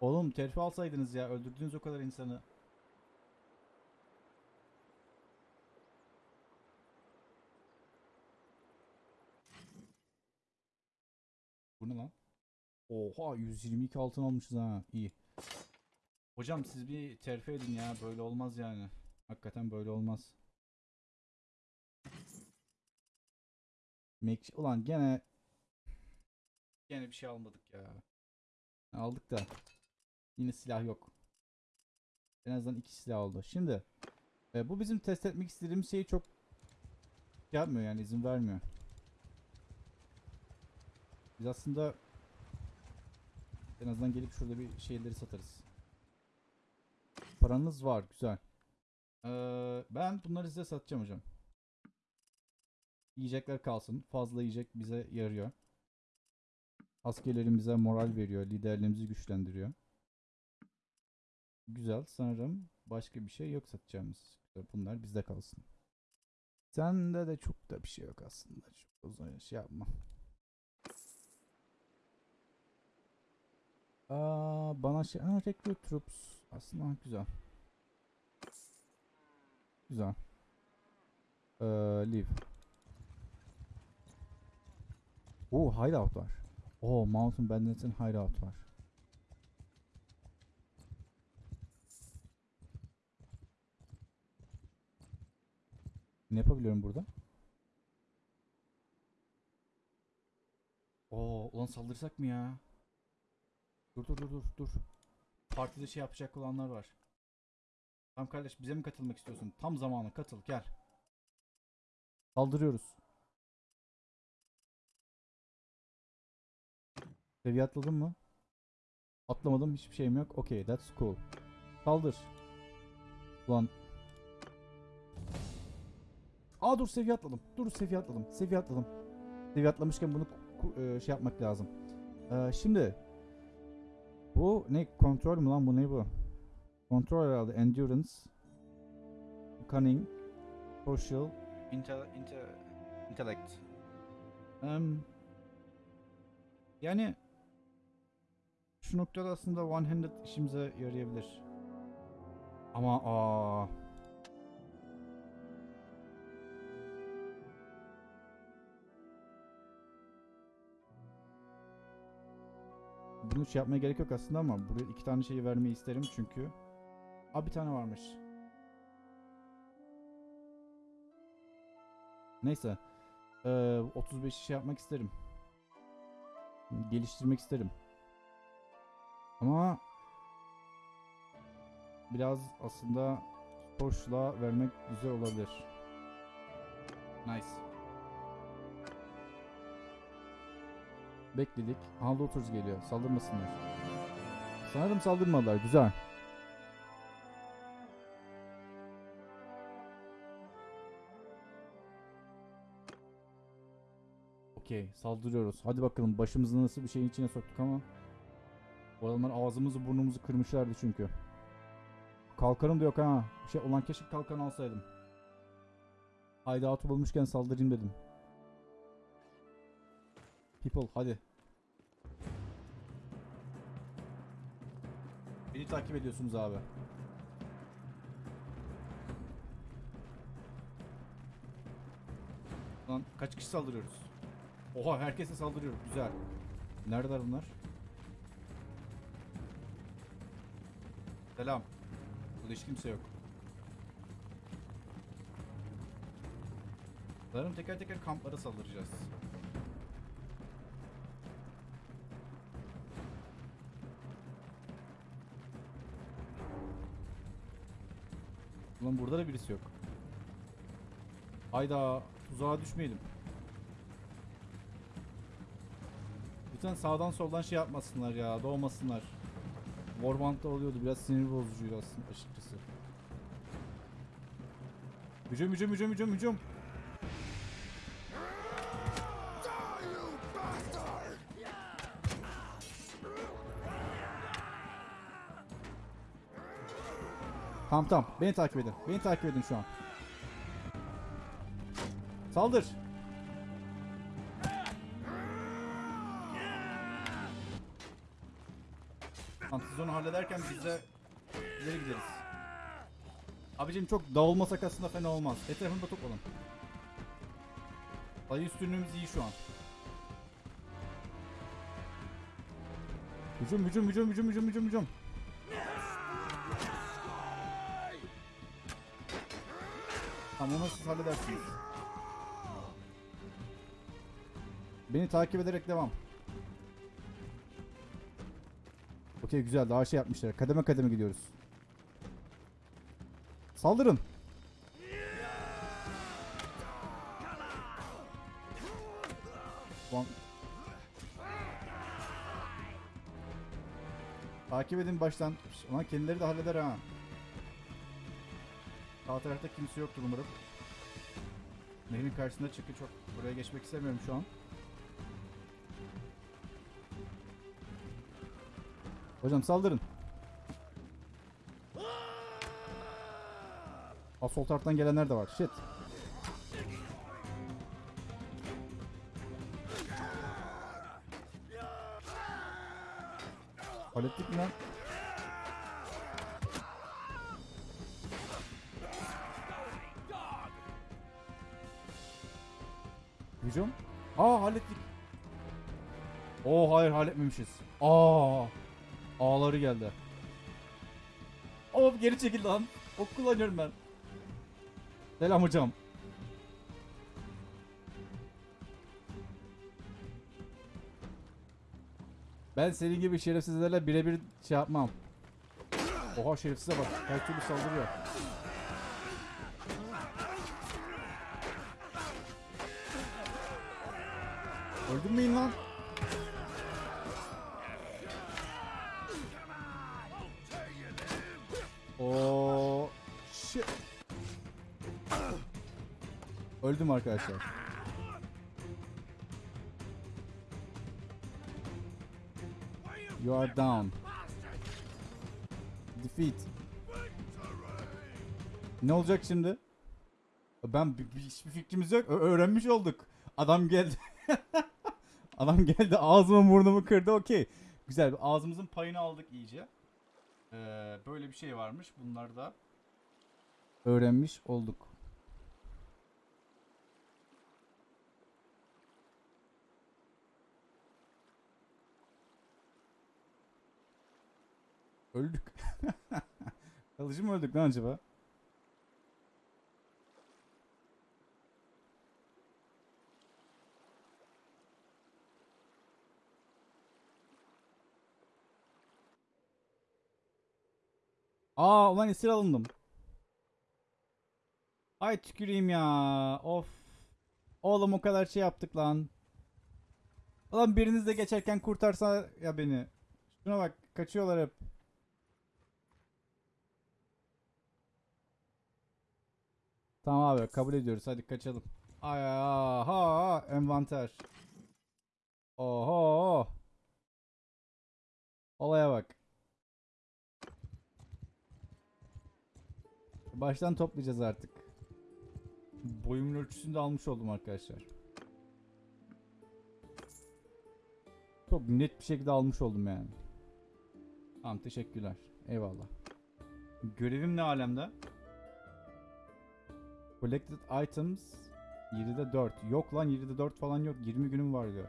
Oğlum terfi alsaydınız ya. Öldürdünüz o kadar insanı. Bu ne lan? Oha 122 altın almışız ha. İyi. Hocam siz bir terfi edin ya. Böyle olmaz yani. Hakikaten böyle olmaz. Make Ulan gene gene bir şey almadık ya. Aldık da yine silah yok. En azından iki silah oldu. Şimdi e, bu bizim test etmek istediğimiz şeyi çok yapmıyor yani izin vermiyor. Biz aslında en azından gelip şurada bir şeyleri satarız. Paranız var güzel. Ee, ben bunları size satacağım hocam. Yiyecekler kalsın. Fazla yiyecek bize yarıyor. Askerlerimize moral veriyor. Liderliğimizi güçlendiriyor. Güzel. Sanırım başka bir şey yok satacağımız. Bunlar bizde kalsın. Sende de çok da bir şey yok aslında. Çok uzun şey yapma. Aa, bana şey... Ha, recruit troops. Aslında güzel. Güzel. Ee, leave. Oo hideout var. Oo Mountain Bandits'in hideout var. Ne yapabiliyorum burada? Oo ulan saldırsak mı ya? Dur dur dur dur dur. Partide şey yapacak olanlar var. Tamam kardeş bize mi katılmak istiyorsun? Tam zamanı katıl gel. Saldırıyoruz. Seviye atladın mı? Atlamadım hiçbir şeyim yok. Okay that's cool. Saldır. Ulan. Aa dur seviye atladım. Dur seviye atladım. Seviye atladım. Seviye atlamışken bunu e, şey yapmak lazım. Ee, şimdi bu ne kontrol mü lan bu ne bu? Kontrol herhalde endurance, cunning, social, inte, inte, intellect. Em, yani şu noktada aslında one handed işimize yarayabilir. Ama aa Bunu şey yapmaya gerek yok aslında ama buraya iki tane şeyi vermeyi isterim çünkü. Aa bir tane varmış. Neyse. Ee, 35 şey yapmak isterim. Geliştirmek isterim. Ama biraz aslında Porsche'la vermek güzel olabilir. Nice. Bekledik. Aha Looters geliyor. Saldırmasınlar. Sanırım saldırmadılar. Güzel. Okey. Saldırıyoruz. Hadi bakalım. Başımızı nasıl bir şeyin içine soktuk ama. Bu adamlar ağzımızı burnumuzu kırmışlardı çünkü. Kalkanım da yok ha. Şey olan keşke kalkan alsaydım. Hideout'u bulmuşken saldırayım dedim. People hadi. Beni takip ediyorsunuz abi. Lan kaç kişi saldırıyoruz? Oha herkese saldırıyoruz. Güzel. Neredeler bunlar? Selam. Burada hiç kimse yok. Sanırım teker teker kamplara saldıracağız. Ulan burada da birisi yok. Hayda tuzağa düşmeyelim. Lütfen sağdan soldan şey yapmasınlar ya doğmasınlar. Warband'da oluyordu biraz sinir bozucuydu aslında açıkçası. Hücum hücum hücum hücum hücum. Tamam tamam. Beni takip edin. Beni takip edin şu an. Saldır. Tamam siz onu hallederken biz de ileri gideriz. Abicim çok dağılmasak aslında fena olmaz. Etrafında toplanın. Sayı üstünlüğümüz iyi şu an. Hücum hücum hücum hücum hücum hücum hücum. Tamam onu siz halledersiniz. Beni takip ederek devam. Okey güzel daha şey yapmışlar. Kademe kademe gidiyoruz. Saldırın. Ulan. Takip edin baştan. Ulan kendileri de halleder ha. Sağ tarafta kimse yoktur umarım. Nehrin karşısında çünkü çok buraya geçmek istemiyorum şu an. Hocam saldırın. Aa, sol taraftan gelenler de var. Shit. Çekil lan. Ok kullanıyorum ben. Selam hocam. Ben senin gibi şerefsizlerle birebir şey yapmam. Oha şerefsize bak. Her türlü saldırıyor. Öldün müyüm lan? Oo shit. Öldüm arkadaşlar. You are down. Defeat. Ne olacak şimdi? Ben bir, bir- hiçbir fikrimiz yok. Öğrenmiş olduk. Adam geldi. <laughs> Adam geldi ağzımı burnumu kırdı. Okey. Güzel. Ağzımızın payını aldık iyice. Ee, böyle bir şey varmış. Bunlar da öğrenmiş olduk. Öldük. <laughs> Kalıcı mı öldük lan acaba? Aa ulan esir alındım. Ay tüküreyim ya. Of. Oğlum o kadar şey yaptık lan. Ulan biriniz de geçerken kurtarsa ya beni. Şuna bak kaçıyorlar hep. Tamam abi kabul ediyoruz hadi kaçalım. Ay aha envanter. Oho. Olaya bak. Baştan toplayacağız artık. Boyumun ölçüsünü de almış oldum arkadaşlar. Çok net bir şekilde almış oldum yani. Tamam teşekkürler. Eyvallah. Görevim ne alemde? Collected items 7'de 4. Yok lan 7'de 4 falan yok. 20 günüm var diyor.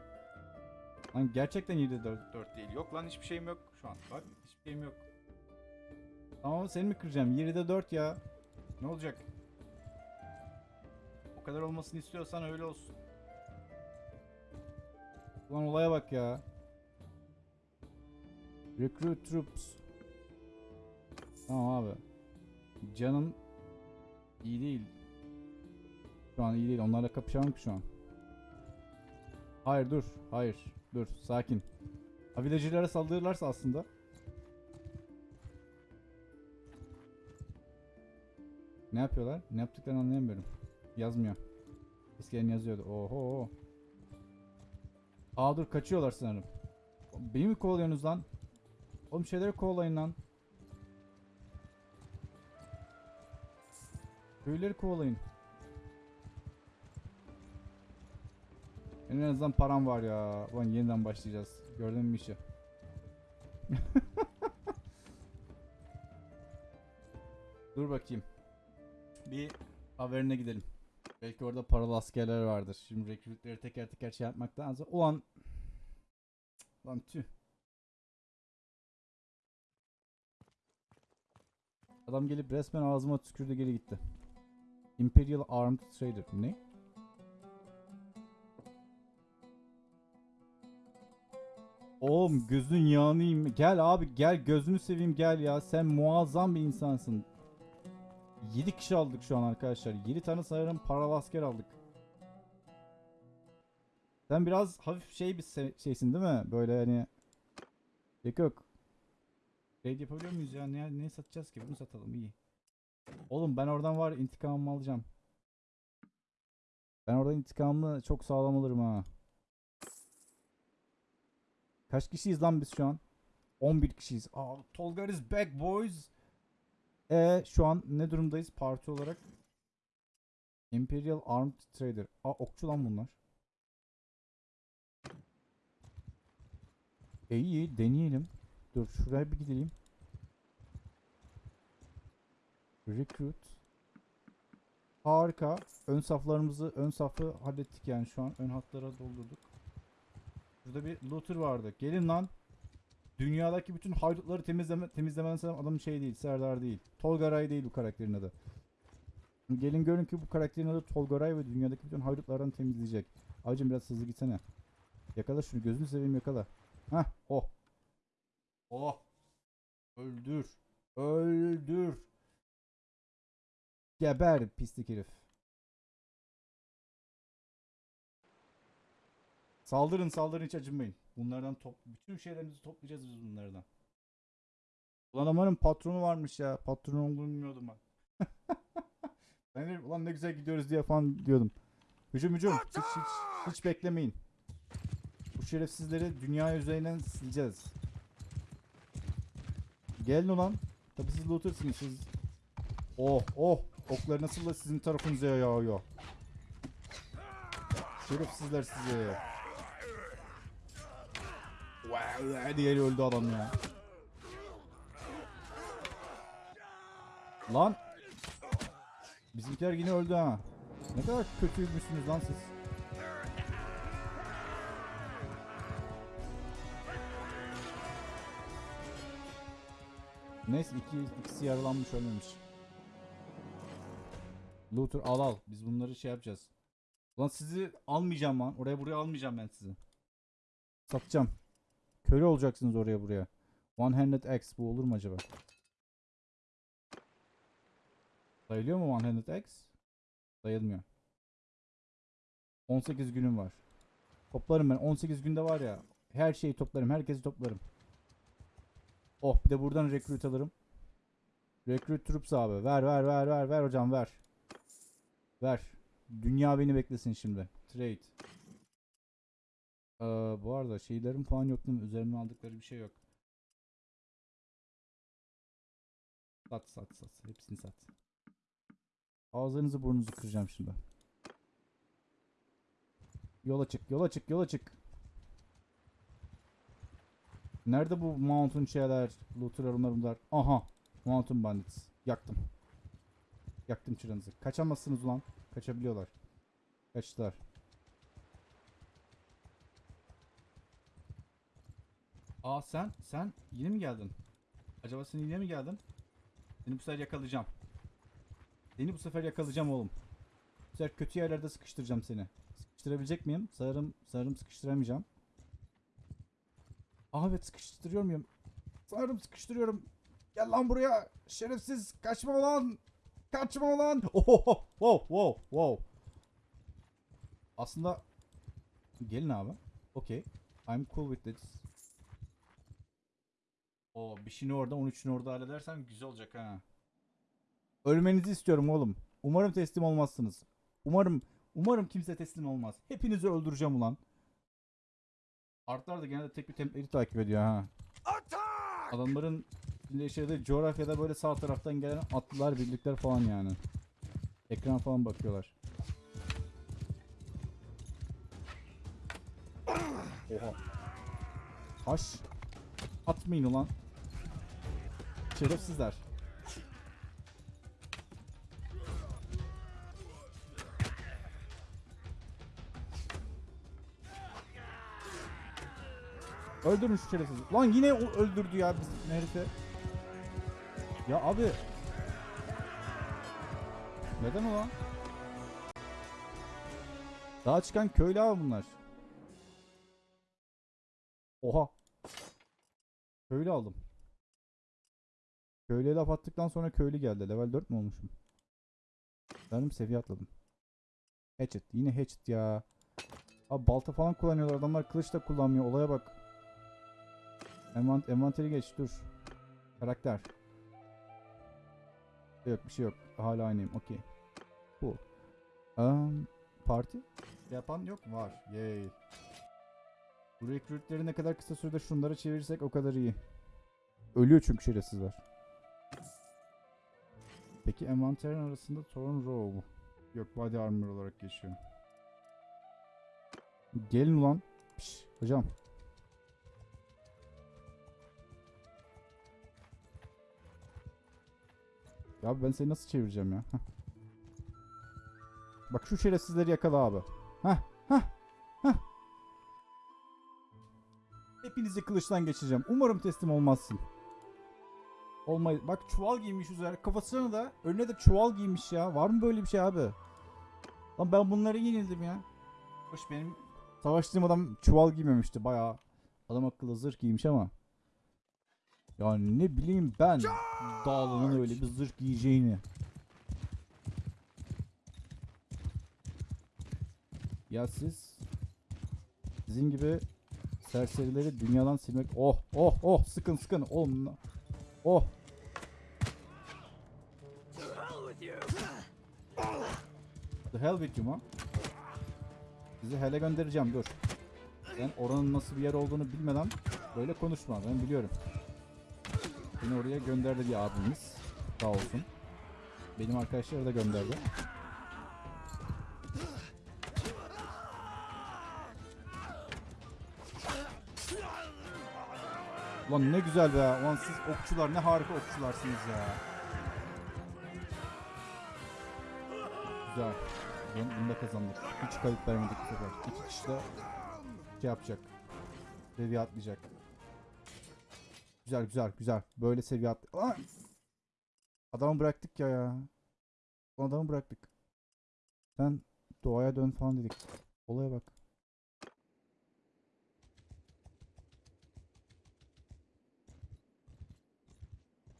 Lan gerçekten 7'de 4, 4 değil. Yok lan hiçbir şeyim yok şu an. Bak hiçbir şeyim yok. Tamam seni mi kıracağım? 7'de 4 ya. Ne olacak? O kadar olmasını istiyorsan öyle olsun. Ulan olaya bak ya. Recruit troops. Tamam abi. Canım iyi değil. Şu an iyi değil. Onlarla kapışamam ki şu an. Hayır dur. Hayır. Dur. Sakin. Ha villagер'lara saldırırlarsa aslında. Ne yapıyorlar? Ne yaptıklarını anlayamıyorum. Yazmıyor. Eskiden yazıyordu. Oho. Aa dur kaçıyorlar sanırım. Beni mi kovalıyorsunuz lan? Oğlum şeyleri kovalayın lan. Köyleri kovalayın. En azından param var ya. Ulan yeniden başlayacağız. Gördün mü işi? <laughs> Dur bakayım. Bir haberine gidelim. Belki orada paralı askerler vardır. Şimdi rekrütleri teker teker şey yapmaktansa. Ulan. Lan tüh. Adam gelip resmen ağzıma tükürdü geri gitti. Imperial Armed Trader. Ne? Oğlum gözün yağını. Gel abi gel gözünü seveyim gel ya. Sen muazzam bir insansın. 7 kişi aldık şu an arkadaşlar. 7 tane sanırım paralı asker aldık. Sen biraz hafif şey bir şeysin değil mi? Böyle hani Yok yok. Trade yapabiliyor muyuz ya? Ne, ne satacağız ki? Bunu satalım iyi. Oğlum ben oradan var intikamımı alacağım. Ben oradan intikamımı çok sağlam alırım ha. Kaç kişiyiz lan biz şu an? 11 kişiyiz. Aa, Tolga is back boys. E şu an ne durumdayız parti olarak? Imperial Armed Trader. Aa okçu lan bunlar. E iyi deneyelim. Dur şuraya bir gidelim. Recruit. Harika. Ön saflarımızı, ön safı hallettik yani şu an. Ön hatlara doldurduk. Burada bir looter vardı. Gelin lan. Dünyadaki bütün haydutları temizleme, temizlemen sanırım adamın şey değil, Serdar değil. Tolgaray değil bu karakterin adı. Gelin görün ki bu karakterin adı Tolgaray ve dünyadaki bütün haydutlardan temizleyecek. Abicim biraz hızlı gitsene. Yakala şunu gözünü seveyim yakala. Hah oh. Oh. Öldür. Öldür. Geber pislik herif. Saldırın saldırın hiç acınmayın. Bunlardan top bütün şeylerimizi toplayacağız biz bunlardan. Ulan amanın patronu varmış ya. Patron olduğunu bilmiyordum ben. <laughs> ben de ulan ne güzel gidiyoruz diye falan diyordum. Hücum hücum. Hiç, hiç, hiç beklemeyin. Bu şerefsizleri dünya üzerinden sileceğiz. Gelin ulan. Tabi siz lootersınız siz. Oh oh. Oklar nasıl da sizin tarafınıza yağıyor. Şerefsizler size. Wow, diğeri öldü adam ya. Lan. Bizimkiler yine öldü ha. Ne kadar kötüymüşsünüz lan siz. Neyse iki, ikisi yaralanmış ölmemiş. Looter al al. Biz bunları şey yapacağız. Lan sizi almayacağım lan. Oraya buraya almayacağım ben sizi. Satacağım. Köle olacaksınız oraya buraya. One handed axe bu olur mu acaba? Sayılıyor mu one handed axe? Sayılmıyor. 18 günüm var. Toplarım ben. 18 günde var ya. Her şeyi toplarım. Herkesi toplarım. Oh bir de buradan recruit alırım. Recruit troops abi. Ver ver ver ver ver hocam ver. Ver. Dünya beni beklesin şimdi. Trade. Ee, bu arada şeylerim falan yok değil mi? Üzerine aldıkları bir şey yok. Sat sat sat. Hepsini sat. Ağzınızı burnunuzu kıracağım şimdi. Yola çık, yola çık, yola çık. Nerede bu mountain şeyler, onlar bunlar? Aha, mountain bandits. Yaktım. Yaktım çıranızı. Kaçamazsınız ulan. Kaçabiliyorlar. Kaçtılar. Aa sen, sen yine mi geldin? Acaba sen yine mi geldin? Seni bu sefer yakalayacağım. Seni bu sefer yakalayacağım oğlum. Bu sefer kötü yerlerde sıkıştıracağım seni. Sıkıştırabilecek miyim? Sanırım, sanırım sıkıştıramayacağım. Aa evet sıkıştırıyor muyum? Sanırım sıkıştırıyorum. Gel lan buraya. Şerefsiz. Kaçma ulan. Kaçma ulan. Oho, wow, wow, wow. Aslında gelin abi. Okay. I'm cool with this. O bir şeyini orada 13'ünü orada halledersem güzel olacak ha. Ölmenizi istiyorum oğlum. Umarım teslim olmazsınız. Umarım umarım kimse teslim olmaz. Hepinizi öldüreceğim ulan. Artlar da genelde tek bir templeri takip ediyor ha. Adamların yaşadığı coğrafyada böyle sağ taraftan gelen atlılar, birlikler falan yani. Ekran falan bakıyorlar. Oha. Taş. Atmayın ulan. Şerefsizler. Öldürün şu şerefsizi. Lan yine öldürdü ya bizim herifi. Ya abi. Neden o lan? Daha çıkan köylü abi bunlar. Oha. Köylü aldım. Köylüye laf attıktan sonra köylü geldi. Level 4 mü olmuşum? Sanırım seviye atladım. Hatchet. Yine hatchet ya. Abi balta falan kullanıyorlar. Adamlar kılıç da kullanmıyor. Olaya bak. Envant envanteri geç dur. Karakter. Yok bir şey yok. Hala aynıyım. Okey. Bu. Um, parti? Yapan yok mu? Var. Yay. Bu rekrütleri ne kadar kısa sürede şunlara çevirirsek o kadar iyi. Ölüyor çünkü şerefsizler. Peki envanterin arasında Thorn Robe. Yok body armor olarak geçiyor. Gelin ulan. Piş, hocam. Ya ben seni nasıl çevireceğim ya? Heh. Bak şu şerefsizleri yakala abi. Heh, heh, heh. Hepinizi kılıçtan geçireceğim. Umarım teslim olmazsın. Olmay. Bak çuval giymiş üzerine. Kafasına da önüne de çuval giymiş ya. Var mı böyle bir şey abi? Lan ben bunları yenildim ya. Hoş benim savaştığım adam çuval giymemişti. Bayağı adam akıllı zırh giymiş ama. Yani ne bileyim ben dağlanın öyle bir zırh giyeceğini. Ya siz sizin gibi serserileri dünyadan silmek oh oh oh sıkın sıkın oğlum oh The hell with you man. Sizi hele göndereceğim dur. Sen oranın nasıl bir yer olduğunu bilmeden böyle konuşma ben biliyorum. Beni oraya gönderdi bir abimiz. Sağ olsun. Benim arkadaşları da gönderdi. Lan ne güzel be. Lan siz okçular ne harika okçularsınız ya. Güzel. Bunu, bunu da kazandık. Hiç kayıp vermedik bu sefer. İki kişi de şey yapacak. Seviye atlayacak. Güzel güzel güzel. Böyle seviye at. Lan! Adamı bıraktık ya ya. Adamı bıraktık. Sen doğaya dön falan dedik. Olaya bak.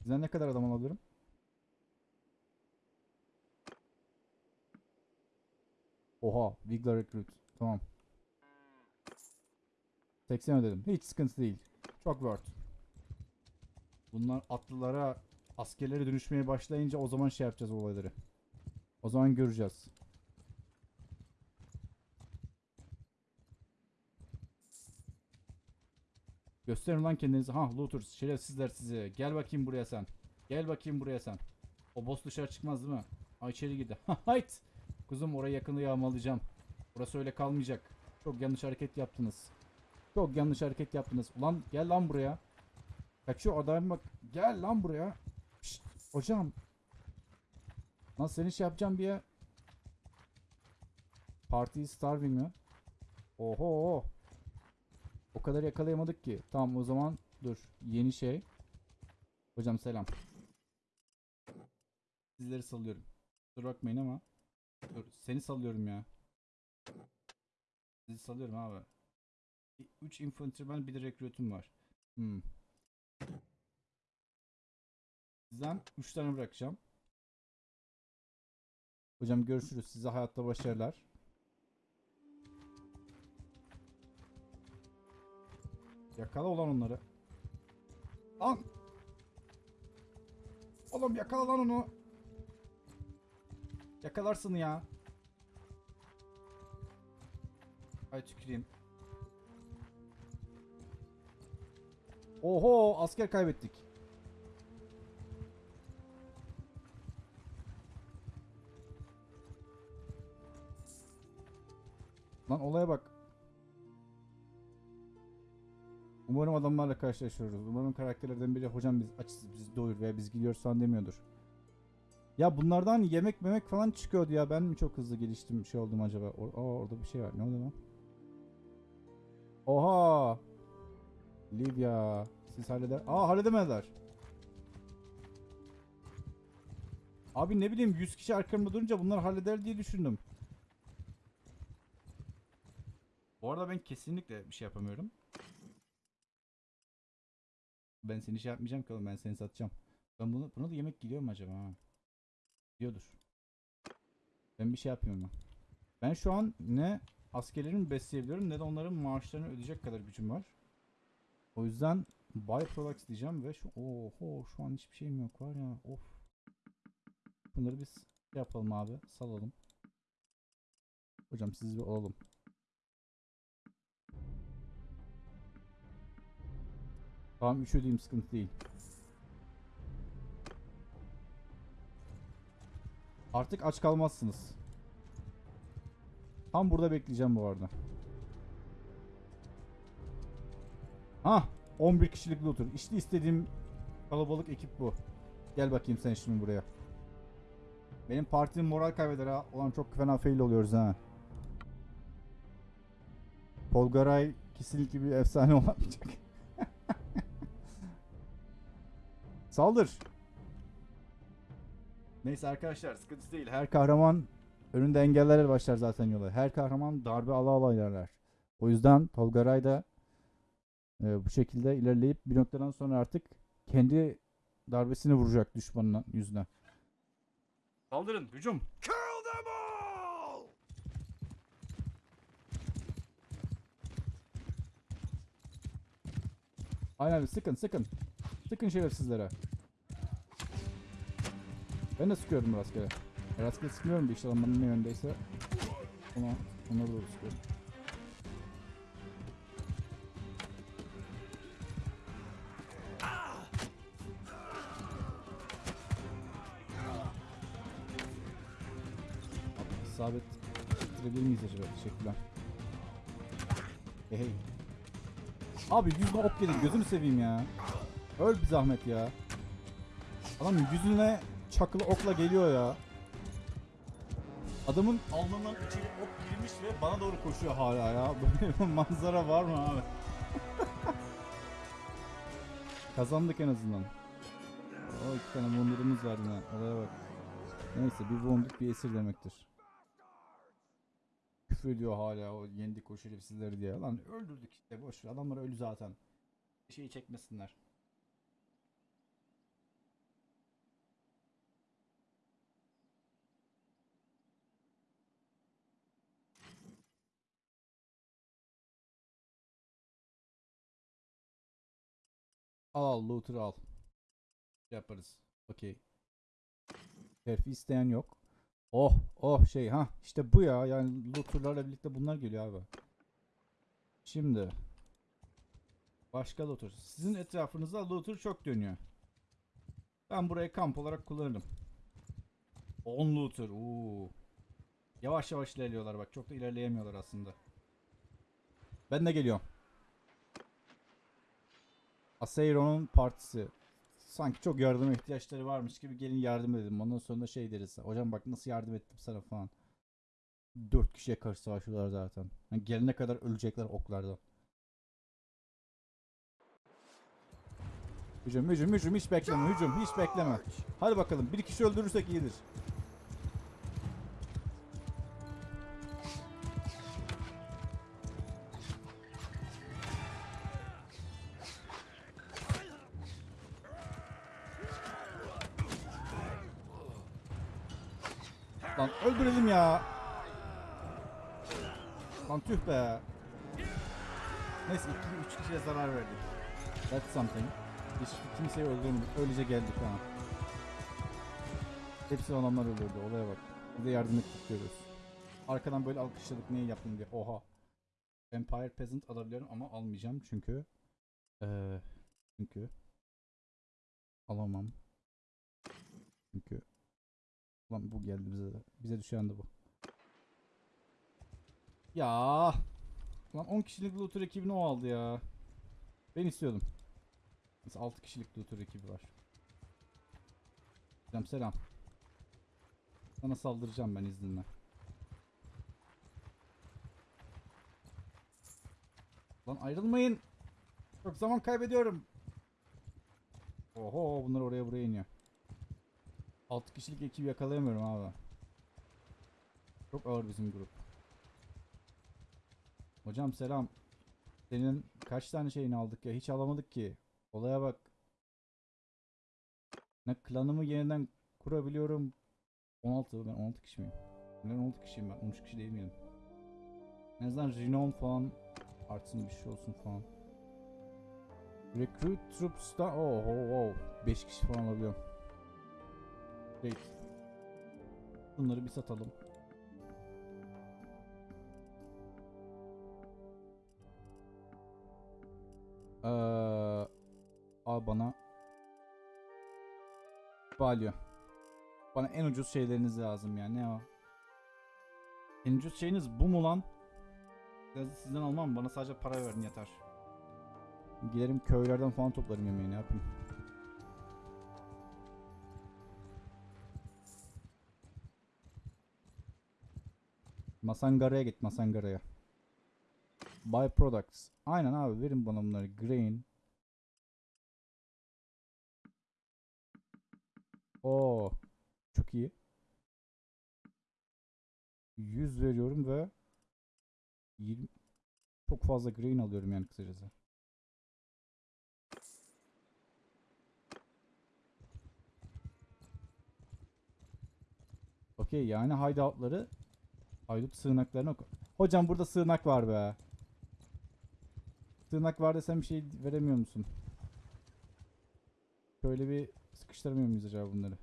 Bizden ne kadar adam alabilirim? Oha, Wigler Recruit. Tamam. 80 ödedim. Hiç sıkıntı değil. Çok worth. Bunlar atlılara, askerlere dönüşmeye başlayınca o zaman şey yapacağız olayları. O zaman göreceğiz. Gösterin lan kendinizi. Ha looters, şerefsizler sizi. Gel bakayım buraya sen. Gel bakayım buraya sen. O boss dışarı çıkmaz değil mi? Ha içeri girdi. <laughs> Hayt. Kuzum orayı yakında yağmalayacağım. Burası öyle kalmayacak. Çok yanlış hareket yaptınız. Çok yanlış hareket yaptınız. Ulan gel lan buraya. Kaçıyor adam bak. Gel lan buraya. Şşt, hocam. Lan seni şey yapacağım bir ya. Party starving mi? Oho. O kadar yakalayamadık ki. Tamam o zaman dur. Yeni şey. Hocam selam. Sizleri salıyorum. Dur bakmayın ama. Dur seni salıyorum ya. Sizi salıyorum abi. 3 infantryman bir de recruit'um var. Hmm. Sizden 3 tane bırakacağım. Hocam görüşürüz. Size hayatta başarılar. Yakala olan onları. Lan. Oğlum yakala lan onu. Yakalarsın ya. Ay tüküreyim. Oho asker kaybettik. Lan olaya bak. Umarım adamlarla karşılaşıyoruz. Umarım karakterlerden biri hocam biz açız biz doyur veya biz gidiyoruz falan demiyordur. Ya bunlardan yemek memek falan çıkıyordu ya. Ben mi çok hızlı geliştim şey oldum acaba? O Aa, orada bir şey var. Ne oldu lan? Oha! Livia. Siz halleder... Aa halledemediler. Abi ne bileyim 100 kişi arkamda durunca bunlar halleder diye düşündüm. Bu arada ben kesinlikle bir şey yapamıyorum. Ben seni şey yapmayacağım ki oğlum ben seni satacağım. Ben bunu buna da yemek gidiyor mu acaba ha? Gidiyordur. Ben bir şey yapmıyorum ben. Ben şu an ne askerlerimi besleyebiliyorum ne de onların maaşlarını ödeyecek kadar gücüm var. O yüzden buy products diyeceğim ve şu oho şu an hiçbir şeyim yok var ya of. Bunları biz şey yapalım abi salalım. Hocam siz bir alalım. Tamam 3 ödeyeyim sıkıntı değil. Artık aç kalmazsınız. Tam burada bekleyeceğim bu arada. Ah 11 kişilik looter. İşte istediğim kalabalık ekip bu. Gel bakayım sen şimdi buraya. Benim partinin moral kaybeder ha. Ulan çok fena fail oluyoruz ha. Polgaray kesinlikle bir efsane <laughs> olamayacak. Saldır. Neyse arkadaşlar sıkıntı değil. Her kahraman önünde engellerle başlar zaten yola. Her kahraman darbe ala ala ilerler. O yüzden Tolgaray da e, bu şekilde ilerleyip bir noktadan sonra artık kendi darbesini vuracak düşmanın yüzüne. Saldırın, hücum. Kill them all! Aynen sıkın sıkın. Sıkın şerefsizlere. Ben de sıkıyorum rastgele. Rastgele sıkmıyorum da işte adamların ne yöndeyse ona, ona doğru sıkıyorum. İsabet ettirebilir miyiz acaba? Teşekkürler. Hey. Abi yüzüne ok yedik gözünü seveyim ya. Öl bir zahmet ya. Adam yüzüne çakılı okla geliyor ya. Adamın alnından içeri ok girmiş ve bana doğru koşuyor hala ya. <laughs> Böyle bir manzara var mı abi? <laughs> Kazandık en azından. O iki tane wonder'ımız var yine. Olaya bak. Neyse bir wounded bir esir demektir. Küfür ediyor hala o yendik o şerefsizleri diye. Lan öldürdük işte boş ver. Adamlar ölü zaten. Bir şeyi çekmesinler. Al al looter al. Yaparız. Okey. Terfi isteyen yok. Oh oh şey ha işte bu ya yani looterlarla birlikte bunlar geliyor abi. Şimdi başka looter. Sizin etrafınızda looter çok dönüyor. Ben burayı kamp olarak kullanırım. 10 looter. Oo. Yavaş yavaş ilerliyorlar bak çok da ilerleyemiyorlar aslında. Ben de geliyorum. Aseiro'nun partisi. Sanki çok yardıma ihtiyaçları varmış gibi gelin yardım edelim. Ondan sonra şey deriz. Hocam bak nasıl yardım ettim sana falan. Dört kişiye karşı savaşıyorlar zaten. Yani gelene kadar ölecekler oklardan. Hücum hücum hücum hiç bekleme hücum hiç bekleme. Hadi bakalım bir kişi öldürürsek iyidir. That's something. Hiç kimseyi öldürmedik. Öylece geldik ha. Hepsi adamlar öldürdü. Olaya bak. Bir de yardım ettik diyoruz. Arkadan böyle alkışladık niye yaptın diye. Oha. Empire Peasant alabiliyorum ama almayacağım çünkü eee çünkü alamam. Çünkü Ulan bu geldi bize de. Bize düşen de bu. Ya. Lan 10 kişilik looter ekibini o aldı ya. Ben istiyordum. Biz 6 kişilik looter ekibi var. Selam selam. Sana saldıracağım ben izninle. Lan ayrılmayın. Çok zaman kaybediyorum. Oho bunlar oraya buraya iniyor. 6 kişilik ekibi yakalayamıyorum abi. Çok ağır bizim grup. Hocam selam. Senin kaç tane şeyini aldık ya? Hiç alamadık ki. Olaya bak. Ne klanımı yeniden kurabiliyorum. 16 ben 16 kişi miyim? Ben 16 kişiyim ben 13 kişi değil miyim? En azından renom falan artsın bir şey olsun falan. Recruit troops'ta oh oh oh 5 kişi falan alabiliyorum. Great. Bunları bir satalım. Ee, al bana Balyo. Bana en ucuz şeyleriniz lazım yani ne o? En ucuz şeyiniz bu mu lan? Da sizden almam bana sadece para verin yeter. Giderim köylerden falan toplarım yemeği ne yapayım. Masangara'ya git Masangara'ya. Buy products. Aynen abi verin bana bunları. Grain. Oo. Çok iyi. 100 veriyorum ve 20 çok fazla grain alıyorum yani kısacası. Okey yani hideoutları haydut sığınaklarına Hocam burada sığınak var be. Sığınak var desem bir şey veremiyor musun? Şöyle bir sıkıştıramıyor muyuz acaba bunları?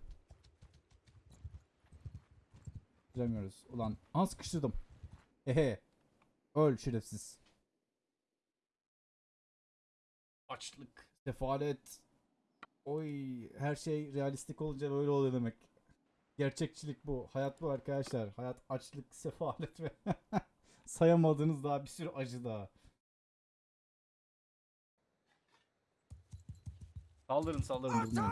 Bilemiyoruz. Ulan aha sıkıştırdım. Ehe. Öl şerefsiz. Açlık, sefalet. Oy her şey realistik olunca böyle oluyor demek. Gerçekçilik bu. Hayat bu arkadaşlar. Hayat açlık, sefalet ve <laughs> sayamadığınız daha bir sürü acı daha. Saldırın saldırın!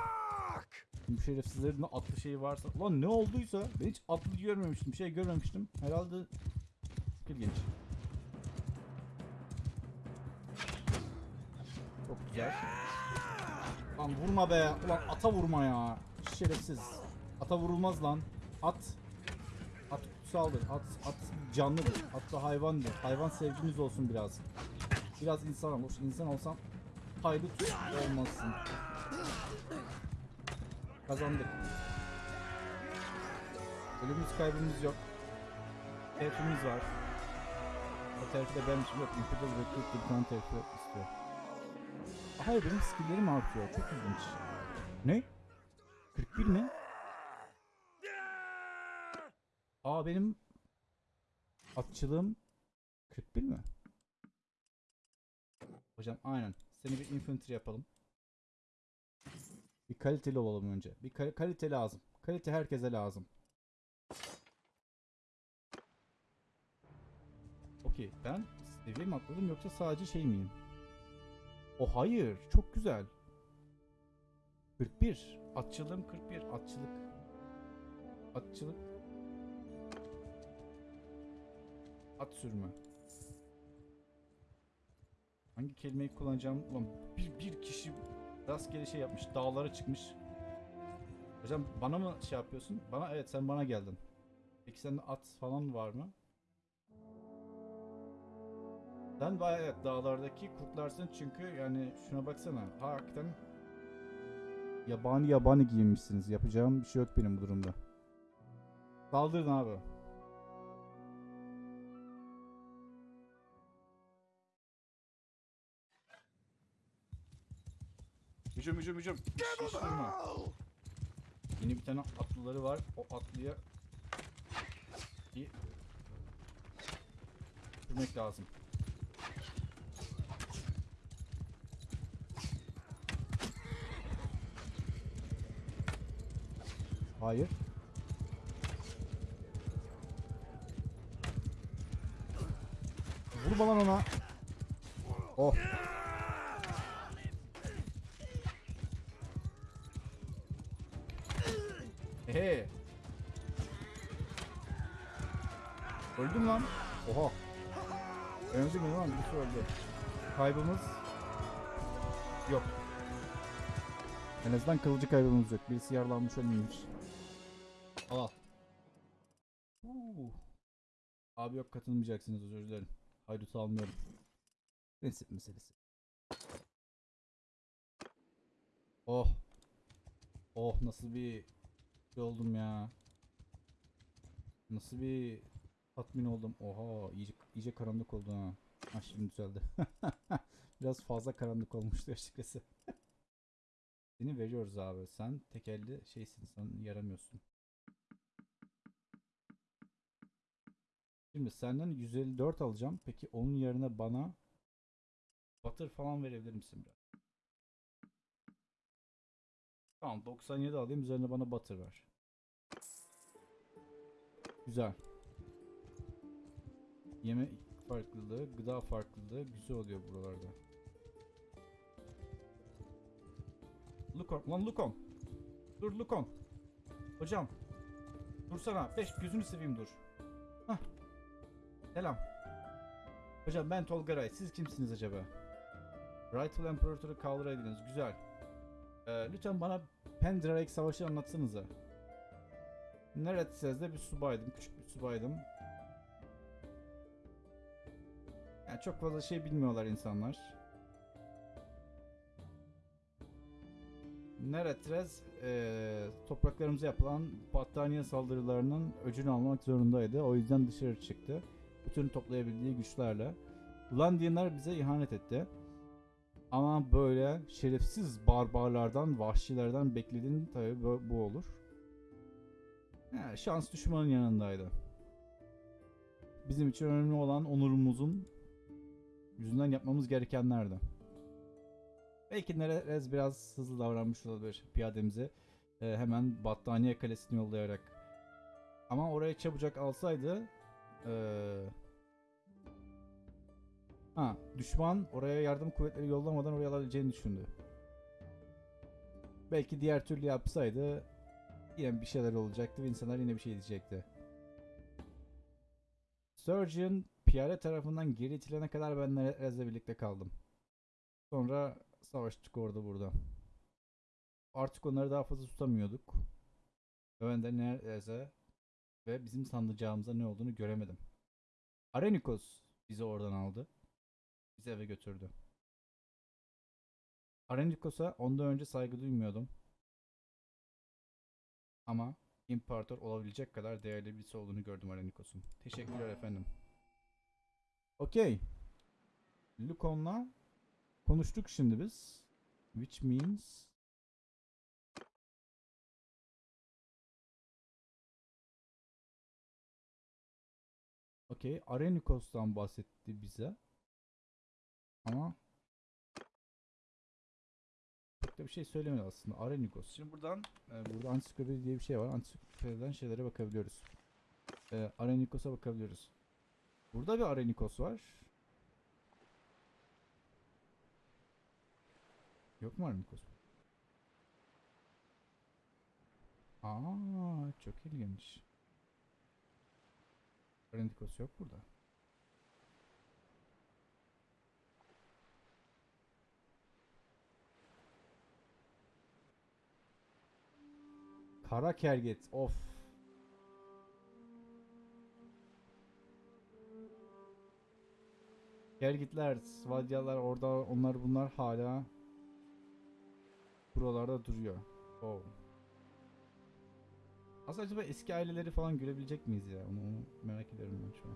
Bu şerefsizlerin de atlı şeyi varsa. Ulan ne olduysa ben hiç atlı görmemiştim. Bir şey görmemiştim. Herhalde skill genç. Çok güzel. Lan vurma be. Ulan ata vurma ya. Şerefsiz. Ata vurulmaz lan. At. At kutsaldır. At, at canlıdır. At da hayvandır. Hayvan sevginiz olsun biraz. Biraz insan olmuş. İnsan olsam haydut olmasın. Kazandık. Ölümümüz kaybımız yok. Terfimiz var. O terfi benim için yok. Imperial Recruit tane terfi istiyor. Hayır benim skilllerim artıyor. Çok ilginç. Ne? 41 mi? Aa benim atçılığım 41 mi? Hocam aynen. Seni bir infantry yapalım. Bir kaliteli olalım önce. Bir kal- kalite lazım. Kalite herkese lazım. Okey ben seviye mi atladım yoksa sadece şey miyim? O hayır çok güzel. 41. Atçılığım 41. Atçılık. Atçılık. At sürme. Hangi kelimeyi kullanacağım? Ulan bir, bir kişi rastgele şey yapmış. Dağlara çıkmış. Hocam bana mı şey yapıyorsun? Bana evet sen bana geldin. Peki sende at falan var mı? Sen bayağı evet, dağlardaki kurtlarsın çünkü yani şuna baksana. Ha, hakikaten yabani yabani giyinmişsiniz. Yapacağım bir şey yok benim bu durumda. Saldırın abi. Hücum hücum hücum. Hiç durma. Double! Yeni bir tane atlıları var. O atlıya sürmek lazım. Hayır. vurma lan ona. Oh. Ehe. Öldüm lan. Oha. Önce mi lan? Birisi öldü. Kaybımız yok. En azından kılıcı kaybımız yok. Birisi yaralanmış ölmemiş. Al. Uuu. Abi yok katılmayacaksınız özür dilerim. Haydut almıyorum. Prensip meselesi. Oh. Oh nasıl bir şey oldum ya. Nasıl bir tatmin oldum. Oha iyice, iyice karanlık oldu ha. Ha şimdi düzeldi. <laughs> Biraz fazla karanlık olmuştu açıkçası. <laughs> Seni veriyoruz abi. Sen tekelli şeysin. Sen yaramıyorsun. Şimdi senden 154 alacağım. Peki onun yerine bana Butter falan verebilir misin biraz? Tamam 97 alayım. Üzerine bana Butter ver. Güzel. Yeme farklılığı, gıda farklılığı güzel oluyor buralarda. Lukon, lan Lukon. Dur Lukon. Hocam. Dursana. Beş gözünü seveyim dur. Hah. Selam. Hocam ben Tolgaray. Siz kimsiniz acaba? Rightful Emperor'u kaldıraydınız. Güzel. Ee, lütfen bana Pendrarik Savaşı anlatsanıza. Neredsez'de bir subaydım. Küçük bir subaydım. Yani çok fazla şey bilmiyorlar insanlar. Neretrez eee topraklarımıza yapılan battaniye saldırılarının öcünü almak zorundaydı. O yüzden dışarı çıktı. Bütün toplayabildiği güçlerle. Ulandiyenler bize ihanet etti. Ama böyle şerefsiz barbarlardan, vahşilerden beklediğin tabi bu, olur. Yani şans düşmanın yanındaydı. Bizim için önemli olan onurumuzun yüzünden yapmamız gerekenlerdi. Belki Nerez biraz hızlı davranmış olabilir piyademize. Ee, hemen Battaniye Kalesi'ni yollayarak. Ama oraya çabucak alsaydı ee... Ha, düşman oraya yardım kuvvetleri yollamadan oraya alabileceğini düşündü. Belki diğer türlü yapsaydı yine bir şeyler olacaktı ve insanlar yine bir şey diyecekti. Surgeon piyade tarafından geri itilene kadar ben Nerez'le birlikte kaldım. Sonra savaştık orada burada. Artık onları daha fazla tutamıyorduk. Ben de Nerez'e ve bizim sanacağımıza ne olduğunu göremedim. Arenikos bizi oradan aldı. Bizi eve götürdü. Arenikos'a ondan önce saygı duymuyordum. Ama imparator olabilecek kadar değerli birisi olduğunu gördüm Arenikos'un. Teşekkürler efendim. Okey. Lukon'la konuştuk şimdi biz. Which means Okey. Arenikos'tan bahsetti bize. Ama çok da bir şey söylemedi aslında. Arenikos. Şimdi buradan e, burada ansiklopedi diye bir şey var. Ansiklopediden şeylere bakabiliyoruz. E, Arenikos'a bakabiliyoruz. Burada bir Arenikos var. Yok mu Arenikos? Aa, çok ilginç. Arenikos yok burada. Kara kerget. Of. Kergitler, Svadyalar orada onlar bunlar hala buralarda duruyor. Oh. Aslında acaba eski aileleri falan görebilecek miyiz ya? Onu, onu merak ediyorum ben şu an.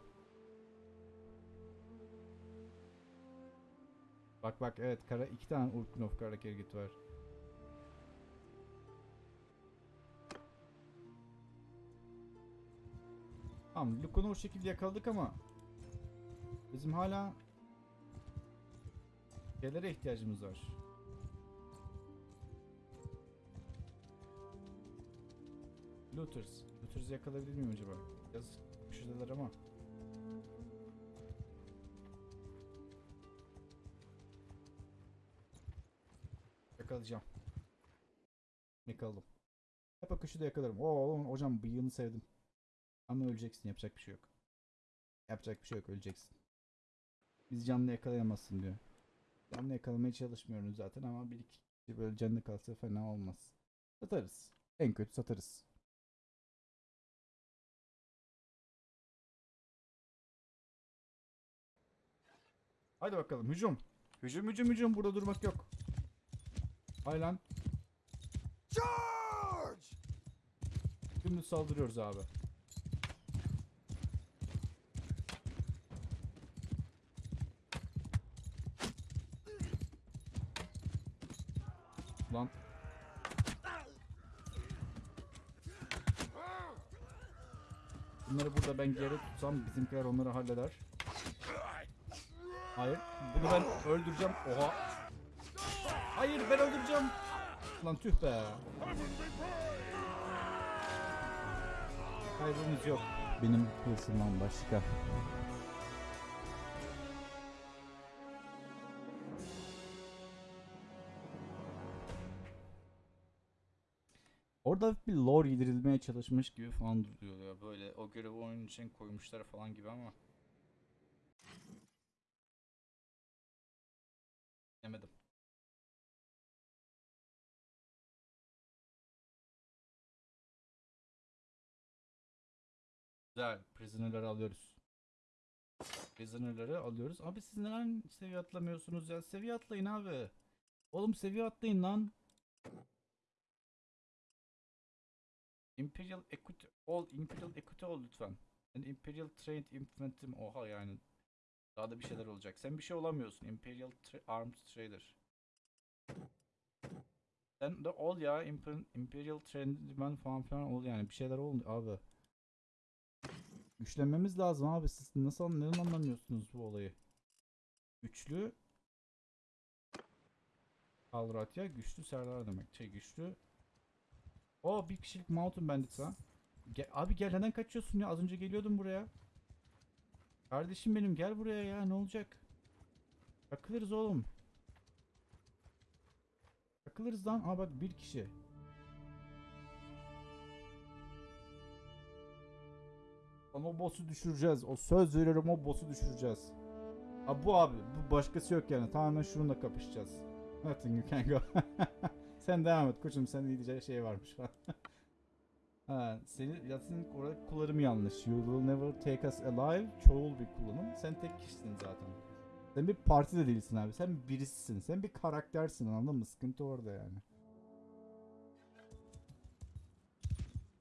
Bak bak evet kara iki tane Urkunov kara kergit var. Tamam Lucan'ı o şekilde yakaladık ama bizim hala şeylere ihtiyacımız var. Looters. Looters'ı yakalayabilir miyim acaba? Biraz şuradalar ama. Yakalayacağım. Yakaladım. Hep akışı da yakalarım. Oo, hocam bıyığını sevdim. Ama öleceksin yapacak bir şey yok. Yapacak bir şey yok öleceksin. Biz canlı yakalayamazsın diyor. Canlı yakalamaya çalışmıyoruz zaten ama bir iki kişi böyle canlı kalsa fena olmaz. Satarız. En kötü satarız. Haydi bakalım hücum. Hücum hücum hücum burada durmak yok. Hay lan. Charge! Dümdüz saldırıyoruz abi. Lan. Bunları burada ben geri tutsam bizimkiler onları halleder. Hayır. Bunu ben öldüreceğim. Oha. Hayır ben öldüreceğim. Lan tüh be. Kaybımız yok. Benim hırsımdan başka. Orada bir lore yedirilmeye çalışmış gibi falan duruyor ya. Böyle o görevi oyun için koymuşlar falan gibi ama. Yemedim. Güzel. Prisoner'ları alıyoruz. Prisoner'ları alıyoruz. Abi siz neden seviye atlamıyorsunuz ya? Seviye atlayın abi. Oğlum seviye atlayın lan. Imperial Equity ol, Imperial Equity ol lütfen. And Imperial Trained Infantry oha yani. Daha da bir şeyler olacak. Sen bir şey olamıyorsun. Imperial Tra- Armed Trader. Sen de ol ya Imper- Imperial Trained Man falan filan ol yani. Bir şeyler ol abi. Güçlenmemiz lazım abi. Siz nasıl neden anlamıyorsunuz bu olayı? Güçlü Alratya güçlü Serdar demek. Şey güçlü. O bir kişilik Mountain Bandit ha. Gel, abi gel neden kaçıyorsun ya? Az önce geliyordum buraya. Kardeşim benim gel buraya ya ne olacak? Takılırız oğlum. Takılırız lan. Aa bak bir kişi. Lan o boss'u düşüreceğiz. O söz veriyorum o boss'u düşüreceğiz. Abi bu abi. Bu başkası yok yani. Tamamen şununla kapışacağız. Nothing you can go. <laughs> Sen devam et koçum. Sen diyeceği şey varmış falan. <laughs> ha, senin Yasin orada kullanımı yanlış. You will never take us alive. Çoğul bir kullanım. Sen tek kişisin zaten. Sen bir parti de değilsin abi. Sen birisisin. Sen bir karaktersin anladın mı? Sıkıntı orada yani.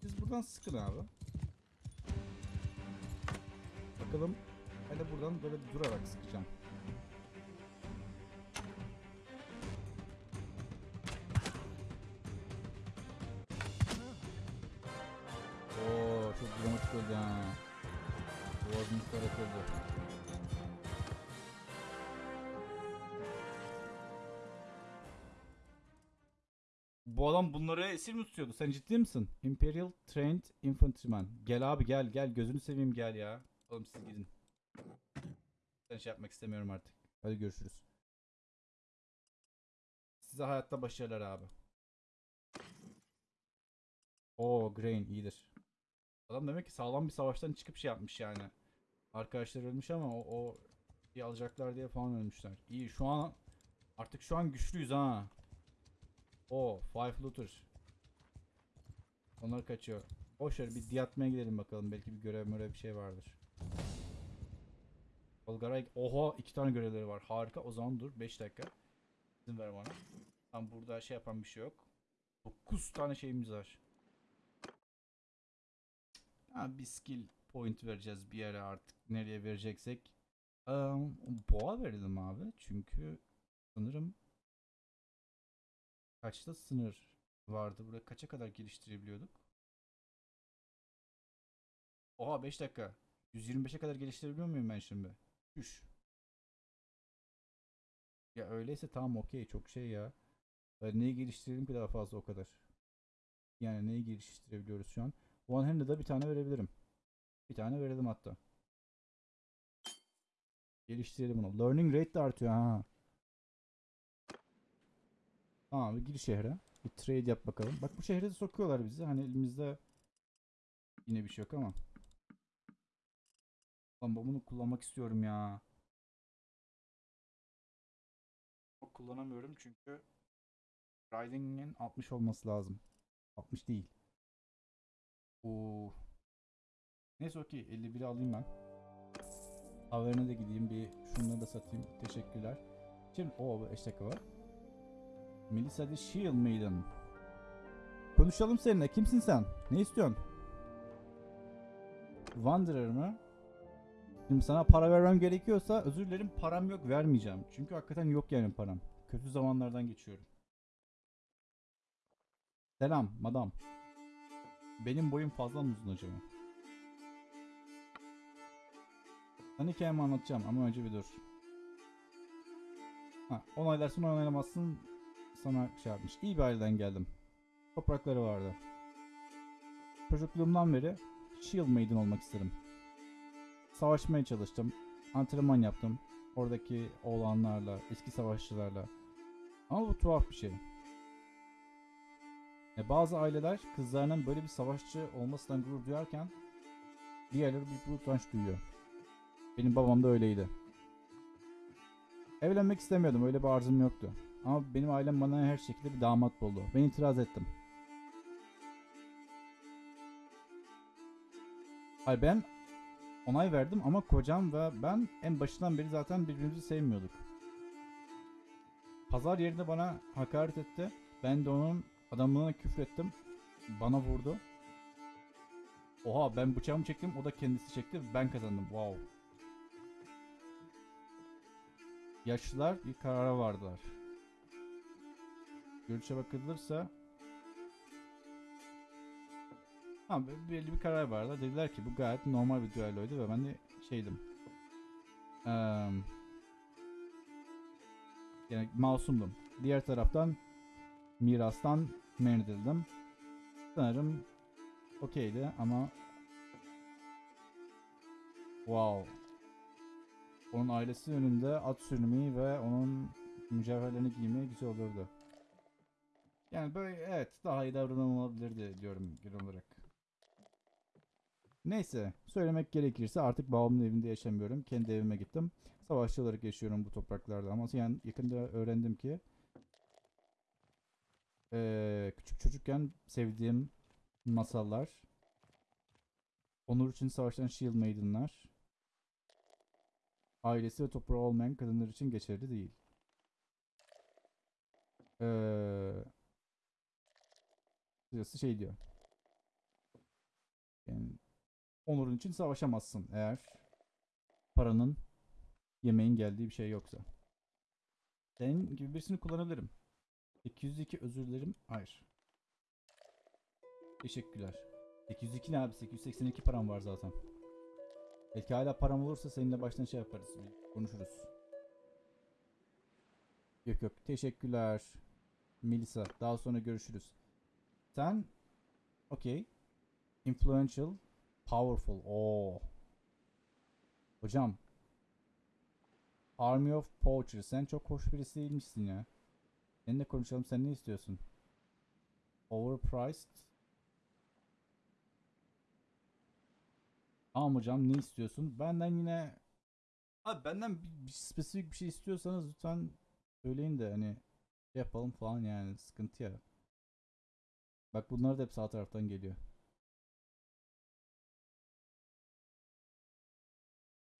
Siz buradan sıkın abi. Bakalım. Ben buradan böyle durarak sıkacağım. Çok dramatik oldu ha. Boğazımız oldu. Bu adam bunları esir mi tutuyordu? Sen ciddi misin? Imperial Trained Infantryman. Gel abi gel gel gözünü seveyim gel ya. Oğlum siz gidin. Ben şey yapmak istemiyorum artık. Hadi görüşürüz. Size hayatta başarılar abi. Oo Grain iyidir. Adam demek ki sağlam bir savaştan çıkıp şey yapmış yani. Arkadaşlar ölmüş ama o, o bir alacaklar diye falan ölmüşler. İyi şu an artık şu an güçlüyüz ha. O Five Looter. Onlar kaçıyor. Boş ver bir diyatmaya gidelim bakalım. Belki bir görev mörev bir şey vardır. Olgaray oha iki tane görevleri var. Harika. O zaman dur 5 dakika. İzin ver bana. Tam burada şey yapan bir şey yok. 9 tane şeyimiz var. Ha, bir skill point vereceğiz bir yere artık. Nereye vereceksek. Um, boğa verelim abi. Çünkü sanırım kaçta sınır vardı? Burada kaça kadar geliştirebiliyorduk? Oha 5 dakika. 125'e kadar geliştirebiliyor muyum ben şimdi? Üş. Ya öyleyse tamam okey çok şey ya. Ben neyi geliştirelim ki daha fazla o kadar. Yani neyi geliştirebiliyoruz şu an? One hand'e da bir tane verebilirim. Bir tane verelim hatta. Geliştirelim bunu. Learning rate de artıyor ha. Tamam bir gir şehre. Bir trade yap bakalım. Bak bu şehre de sokuyorlar bizi. Hani elimizde yine bir şey yok ama. Lan bunu kullanmak istiyorum ya. Kullanamıyorum çünkü Riding'in 60 olması lazım. 60 değil. Oo. Neyse okey 51'i alayım ben. Haberine de gideyim bir şunları da satayım. Teşekkürler. Şimdi o 5 dakika var. Melissa the Shield Maiden. Konuşalım seninle. Kimsin sen? Ne istiyorsun? Wanderer mı? Şimdi sana para vermem gerekiyorsa özür dilerim param yok vermeyeceğim. Çünkü hakikaten yok yani param. Kötü zamanlardan geçiyorum. Selam madam. Benim boyum fazla mı uzun acaba? Sana hikayemi anlatacağım ama önce bir dur. Ha, onaylarsın onaylamazsın sana şey yapmış. İyi bir aileden geldim. Toprakları vardı. Çocukluğumdan beri Shield Maiden olmak istedim. Savaşmaya çalıştım. Antrenman yaptım. Oradaki oğlanlarla, eski savaşçılarla. Ama bu tuhaf bir şey. E, bazı aileler kızlarının böyle bir savaşçı olmasından gurur duyarken diğerleri bir utanç duyuyor. Benim babam da öyleydi. Evlenmek istemiyordum. Öyle bir arzum yoktu. Ama benim ailem bana her şekilde bir damat buldu. Ben itiraz ettim. Hayır ben onay verdim ama kocam ve ben en başından beri zaten birbirimizi sevmiyorduk. Pazar yerinde bana hakaret etti. Ben de onun adamlığına küfrettim. Bana vurdu. Oha ben bıçağımı çektim o da kendisi çekti. Ben kazandım. Wow. Yaşlılar bir karara vardılar. Görüşe bakılırsa Tamam be- belli bir karar vardı. Dediler ki bu gayet normal bir düelloydu ve ben de şeydim. Eee yani masumdum. Diğer taraftan mirastan men edildim. Sanırım okeydi ama wow. Onun ailesi önünde at sürmeyi ve onun mücevherlerini giymeyi güzel olurdu. Yani böyle evet daha iyi davranılabilirdi diyorum genel olarak. Neyse söylemek gerekirse artık babamın evinde yaşamıyorum. Kendi evime gittim. Savaşçı olarak yaşıyorum bu topraklarda ama yani yakında öğrendim ki eee, küçük çocukken sevdiğim masallar onur için savaşan Shield Maiden'lar ailesi ve toprağı olmayan kadınlar için geçerli değil. Kısacası şey diyor. Yani onurun için savaşamazsın eğer paranın yemeğin geldiği bir şey yoksa. Senin gibi birisini kullanabilirim. 802 özür dilerim. Hayır. Teşekkürler. 802 ne abi? 882 param var zaten. Belki hala param olursa seninle baştan şey yaparız. Konuşuruz. Yok yok. Teşekkürler. Melisa. Daha sonra görüşürüz. Sen okey. Influential, powerful. Oo. Hocam. Army of Poachers. Sen çok hoş birisi değilmişsin ya. Seninle konuşalım. Sen ne istiyorsun? Overpriced. Tamam hocam ne istiyorsun? Benden yine Abi benden bir, bir spesifik bir şey istiyorsanız lütfen söyleyin de hani şey yapalım falan yani sıkıntı ya. Bak bunlar da hep sağ taraftan geliyor.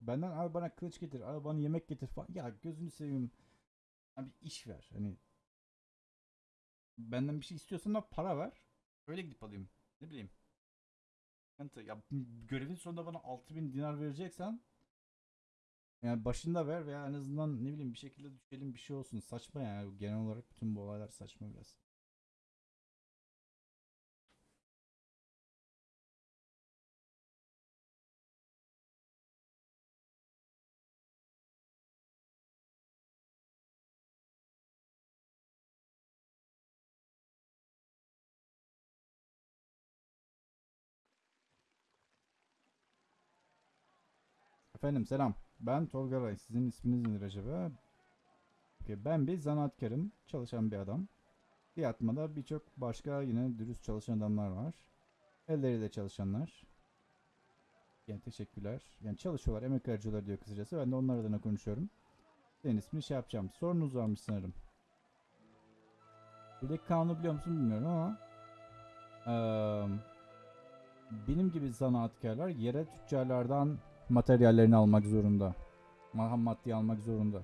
Benden abi bana kılıç getir, abi bana yemek getir falan. Ya gözünü seveyim. Abi iş ver. Hani benden bir şey istiyorsan da para ver. Öyle gidip alayım. Ne bileyim. Sıkıntı. Ya görevin sonunda bana 6000 dinar vereceksen yani başında ver veya en azından ne bileyim bir şekilde düşelim bir şey olsun. Saçma yani. Genel olarak bütün bu olaylar saçma biraz. Efendim selam. Ben Tolga Ray. Sizin isminiz nedir acaba? Ben bir zanaatkarım. Çalışan bir adam. Fiyatmada birçok başka yine dürüst çalışan adamlar var. Elleriyle çalışanlar. Yani teşekkürler. Yani çalışıyorlar, emek harcıyorlar diyor kısacası. Ben de onlar adına konuşuyorum. Senin ismini şey yapacağım. Sorunuz varmış sanırım. Buradaki kanunu biliyor musun bilmiyorum ama eee, benim gibi zanaatkarlar yere tüccarlardan materyallerini almak zorunda. Ham maddeyi almak zorunda.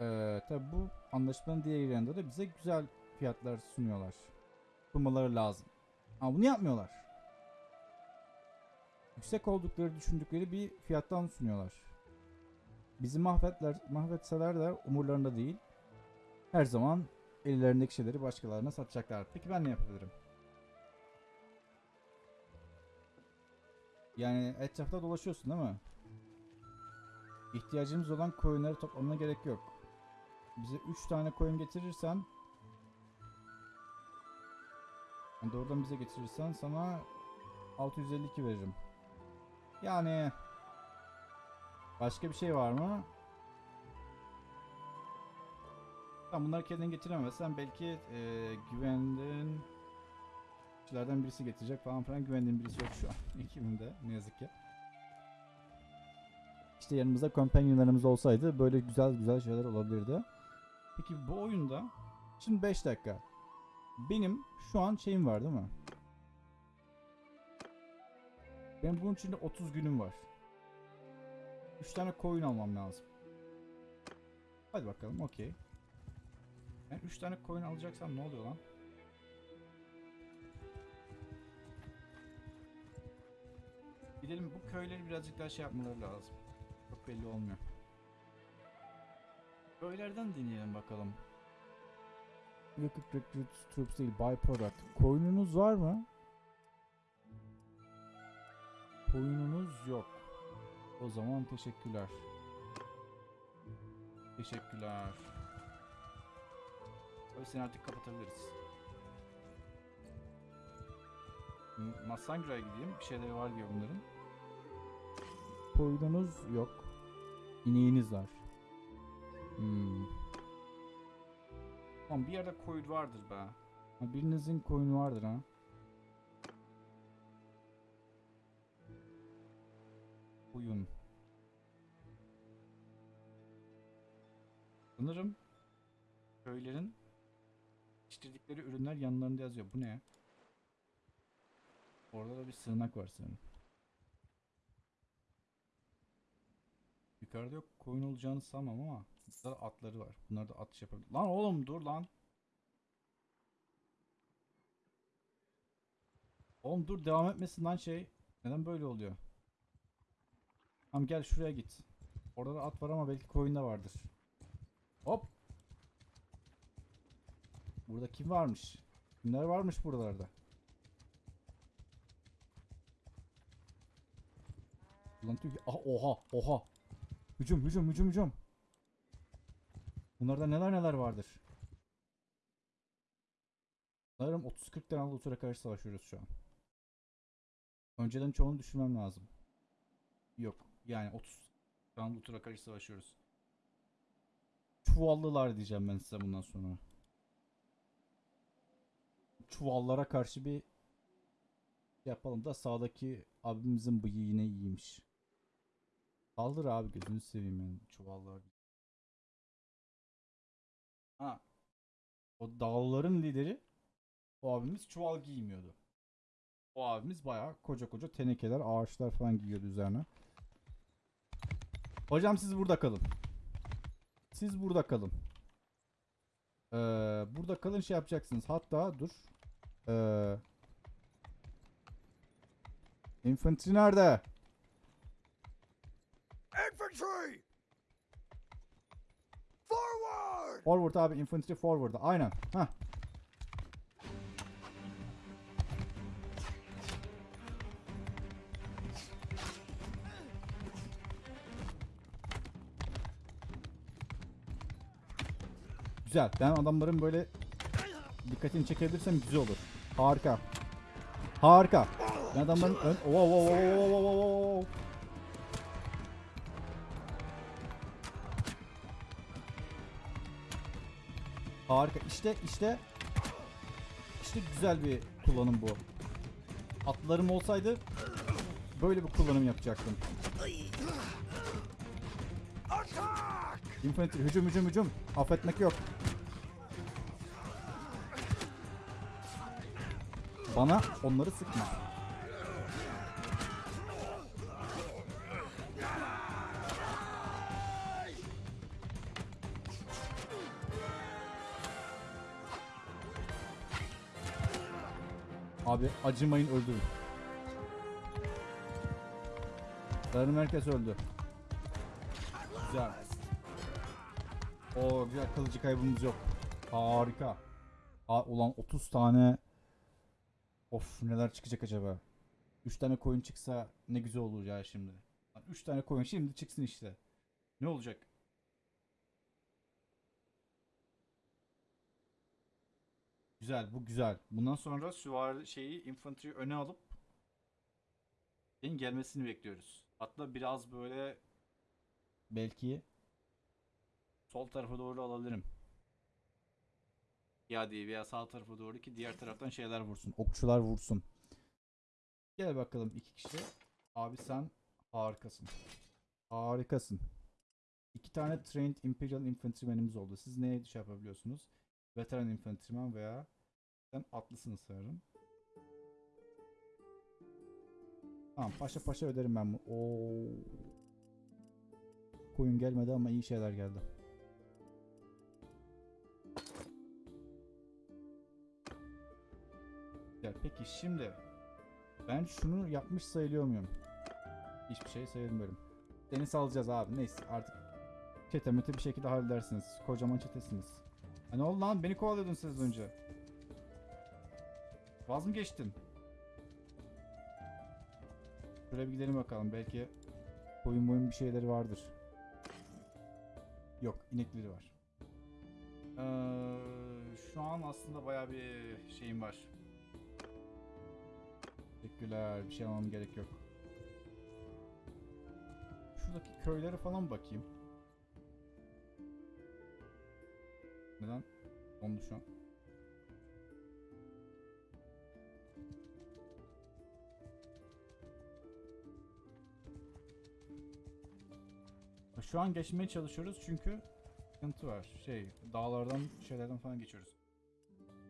Ee, tabi bu anlaşmanın diğer yanında da bize güzel fiyatlar sunuyorlar. Sunmaları lazım. Ama bunu yapmıyorlar. Yüksek oldukları düşündükleri bir fiyattan sunuyorlar. Bizi mahvetler, mahvetseler de umurlarında değil. Her zaman ellerindeki şeyleri başkalarına satacaklar. Peki ben ne yapabilirim? Yani etrafta dolaşıyorsun değil mi? İhtiyacımız olan koyunları toplamana gerek yok. Bize 3 tane koyun getirirsen yani doğrudan bize getirirsen sana 652 veririm. Yani başka bir şey var mı? Tamam bunları kendin getiremezsen belki eee güvendiğin kişilerden birisi getirecek falan filan güvendiğim birisi yok şu an <laughs> ekibimde ne yazık ki. İşte yanımızda companionlarımız olsaydı böyle güzel güzel şeyler olabilirdi. Peki bu oyunda şimdi 5 dakika. Benim şu an şeyim var değil mi? Benim bunun içinde 30 günüm var. 3 tane koyun almam lazım. Hadi bakalım okey. Ben 3 tane koyun alacaksam ne oluyor lan? Gidelim bu köyleri birazcık daha şey yapmaları lazım. Çok belli olmuyor. Köylerden deneyelim bakalım. Recruit recruit troops değil byproduct. Koyununuz var mı? Koyununuz yok. O zaman teşekkürler. Teşekkürler. Seni artık kapatabiliriz. M- Massangıra'ya gideyim. Bir şeyleri var diyor bunların. Koyununuz yok. İneğiniz var. Hmm. Tamam bir yerde koyun vardır be. Ha, birinizin koyunu vardır ha. Koyun. Sanırım köylerin yetiştirdikleri ürünler yanlarında yazıyor. Bu ne? Orada da bir sığınak var sanırım. Yukarıda yok koyun olacağını sanmam ama burada atları var. Bunlar da atış yapabilir. Lan oğlum dur lan. Oğlum dur devam etmesin lan şey. Neden böyle oluyor? Tamam gel şuraya git. Orada da at var ama belki koyun da vardır. Hop. Burada kim varmış? Kimler varmış buralarda? Ulan tüh. Ah, oha oha. Hücum hücum hücum hücum. Bunlarda neler neler vardır. Sanırım 30-40 tane Luthor'a karşı savaşıyoruz şu an. Önceden çoğunu düşürmem lazım. Yok. Yani 30 tane Luthor'a karşı savaşıyoruz. Çuvallılar diyeceğim ben size bundan sonra. Çuvallara karşı bir şey yapalım da sağdaki abimizin bıyığı yine iyiymiş. Kaldır abi gözünü seveyim yani çuvallar. Ha. O dağların lideri o abimiz çuval giymiyordu. O abimiz bayağı koca koca tenekeler, ağaçlar falan giyiyordu üzerine. Hocam siz burada kalın. Siz burada kalın. Ee, burada kalın şey yapacaksınız. Hatta dur. Ee, infantry nerede? Infantry! Forward! Forward abi infantry forward. Aynen. Hah. Güzel. Ben adamların böyle dikkatini çekebilirsem güzel olur. Harika. Harika. Ben adamların ön... Oh, oh, oh, oh, oh, oh, Harika. İşte işte işte güzel bir kullanım bu. Atlarım olsaydı böyle bir kullanım yapacaktım. Infantry hücum hücum hücum. Affetmek yok. Bana onları sıkma. Abi acımayın öldürün. Sarı merkez öldü. Güzel. O güzel kalıcı kaybımız yok. Harika. Aa, ulan 30 tane. Of neler çıkacak acaba? 3 tane coin çıksa ne güzel olur ya şimdi. 3 tane coin şimdi çıksın işte. Ne olacak? Güzel bu güzel. Bundan sonra süvari şeyi infantry öne alıp şeyin gelmesini bekliyoruz. Hatta biraz böyle belki sol tarafa doğru alabilirim. Ya diye veya sağ tarafa doğru ki diğer taraftan şeyler vursun. Okçular vursun. Gel bakalım iki kişi. Abi sen harikasın. Harikasın. İki tane trained imperial infantryman'imiz oldu. Siz neye şey yapabiliyorsunuz? Veteran infantryman veya sen atlısınız sanırım. Tamam paşa paşa öderim ben bu. Oo. Koyun gelmedi ama iyi şeyler geldi. Ya peki şimdi ben şunu yapmış sayılıyor muyum? Hiçbir şey sayılmıyorum. Seni salacağız abi. Neyse artık çetemete bir şekilde halledersiniz. Kocaman çetesiniz. Hani oldu lan beni kovalıyordun siz önce. Vaz mı geçtin? Şuraya bir gidelim bakalım. Belki koyun boyun bir şeyleri vardır. Yok inekleri var. Ee, şu an aslında baya bir şeyim var. Teşekkürler. Bir şey almam gerek yok. Şuradaki köylere falan bakayım. Neden? Dondu şu an. Şu an geçmeye çalışıyoruz çünkü sıkıntı var. Şey, dağlardan, şeylerden falan geçiyoruz.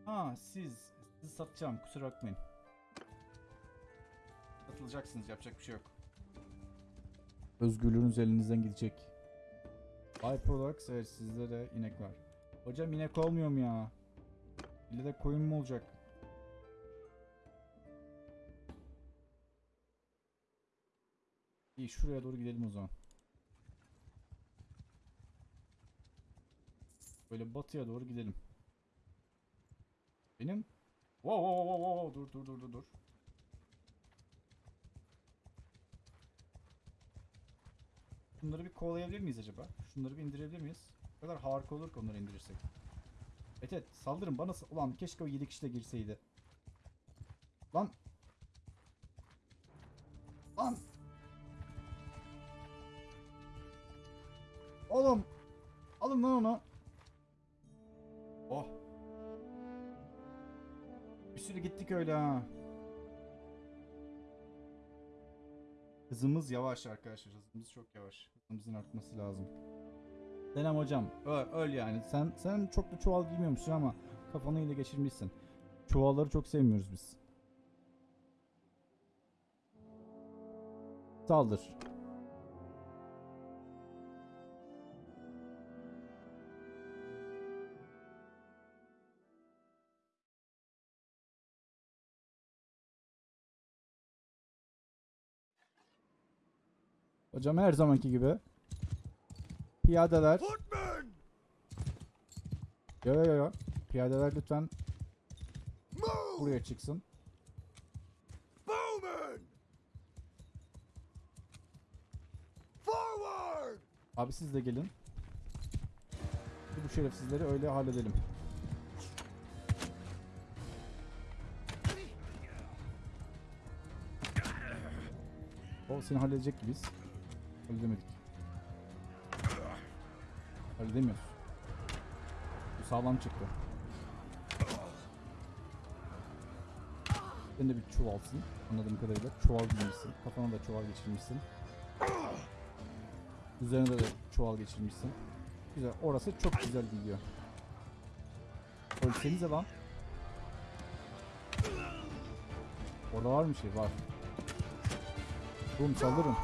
Ha, siz, sizi satacağım. Kusura bakmayın. Satılacaksınız, yapacak bir şey yok. Özgürlüğünüz elinizden gidecek. Hyperlux, evet sizde de inek var. Hocam inek olmuyor mu ya? İlle de koyun mu olacak? İyi şuraya doğru gidelim o zaman. Böyle batıya doğru gidelim. Benim Wow wow wow wow dur dur dur dur dur. Şunları bir kovalayabilir miyiz acaba? Şunları bir indirebilir miyiz? O kadar harika olur ki onları indirirsek. Evet evet saldırın bana Ulan keşke o 7 kişi de girseydi. Lan. Lan. Oğlum. Alın lan onu. Oh. Bir sürü gittik öyle ha. Hızımız yavaş arkadaşlar. Hızımız çok yavaş. Hızımızın artması lazım. Selam hocam. Öl, yani. Sen sen çok da çuval giymiyormuşsun ama kafanı yine geçirmişsin. Çuvalları çok sevmiyoruz biz. Saldır. Hocam her zamanki gibi. Piyadeler. Yo yo yo. Piyadeler lütfen buraya çıksın. Abi siz de gelin. Bu şerefsizleri öyle halledelim. O seni halledecek gibiyiz. Halledemedik. Halledemiyoruz. sağlam çıktı. Sen de bir çuvalsın. Anladığım kadarıyla çuval giymişsin. Kafana da çuval geçirmişsin. Üzerine de çuval geçirmişsin. Güzel. Orası çok güzel gidiyor. Ölsenize lan. Orada var mı şey? Var. Bum saldırın.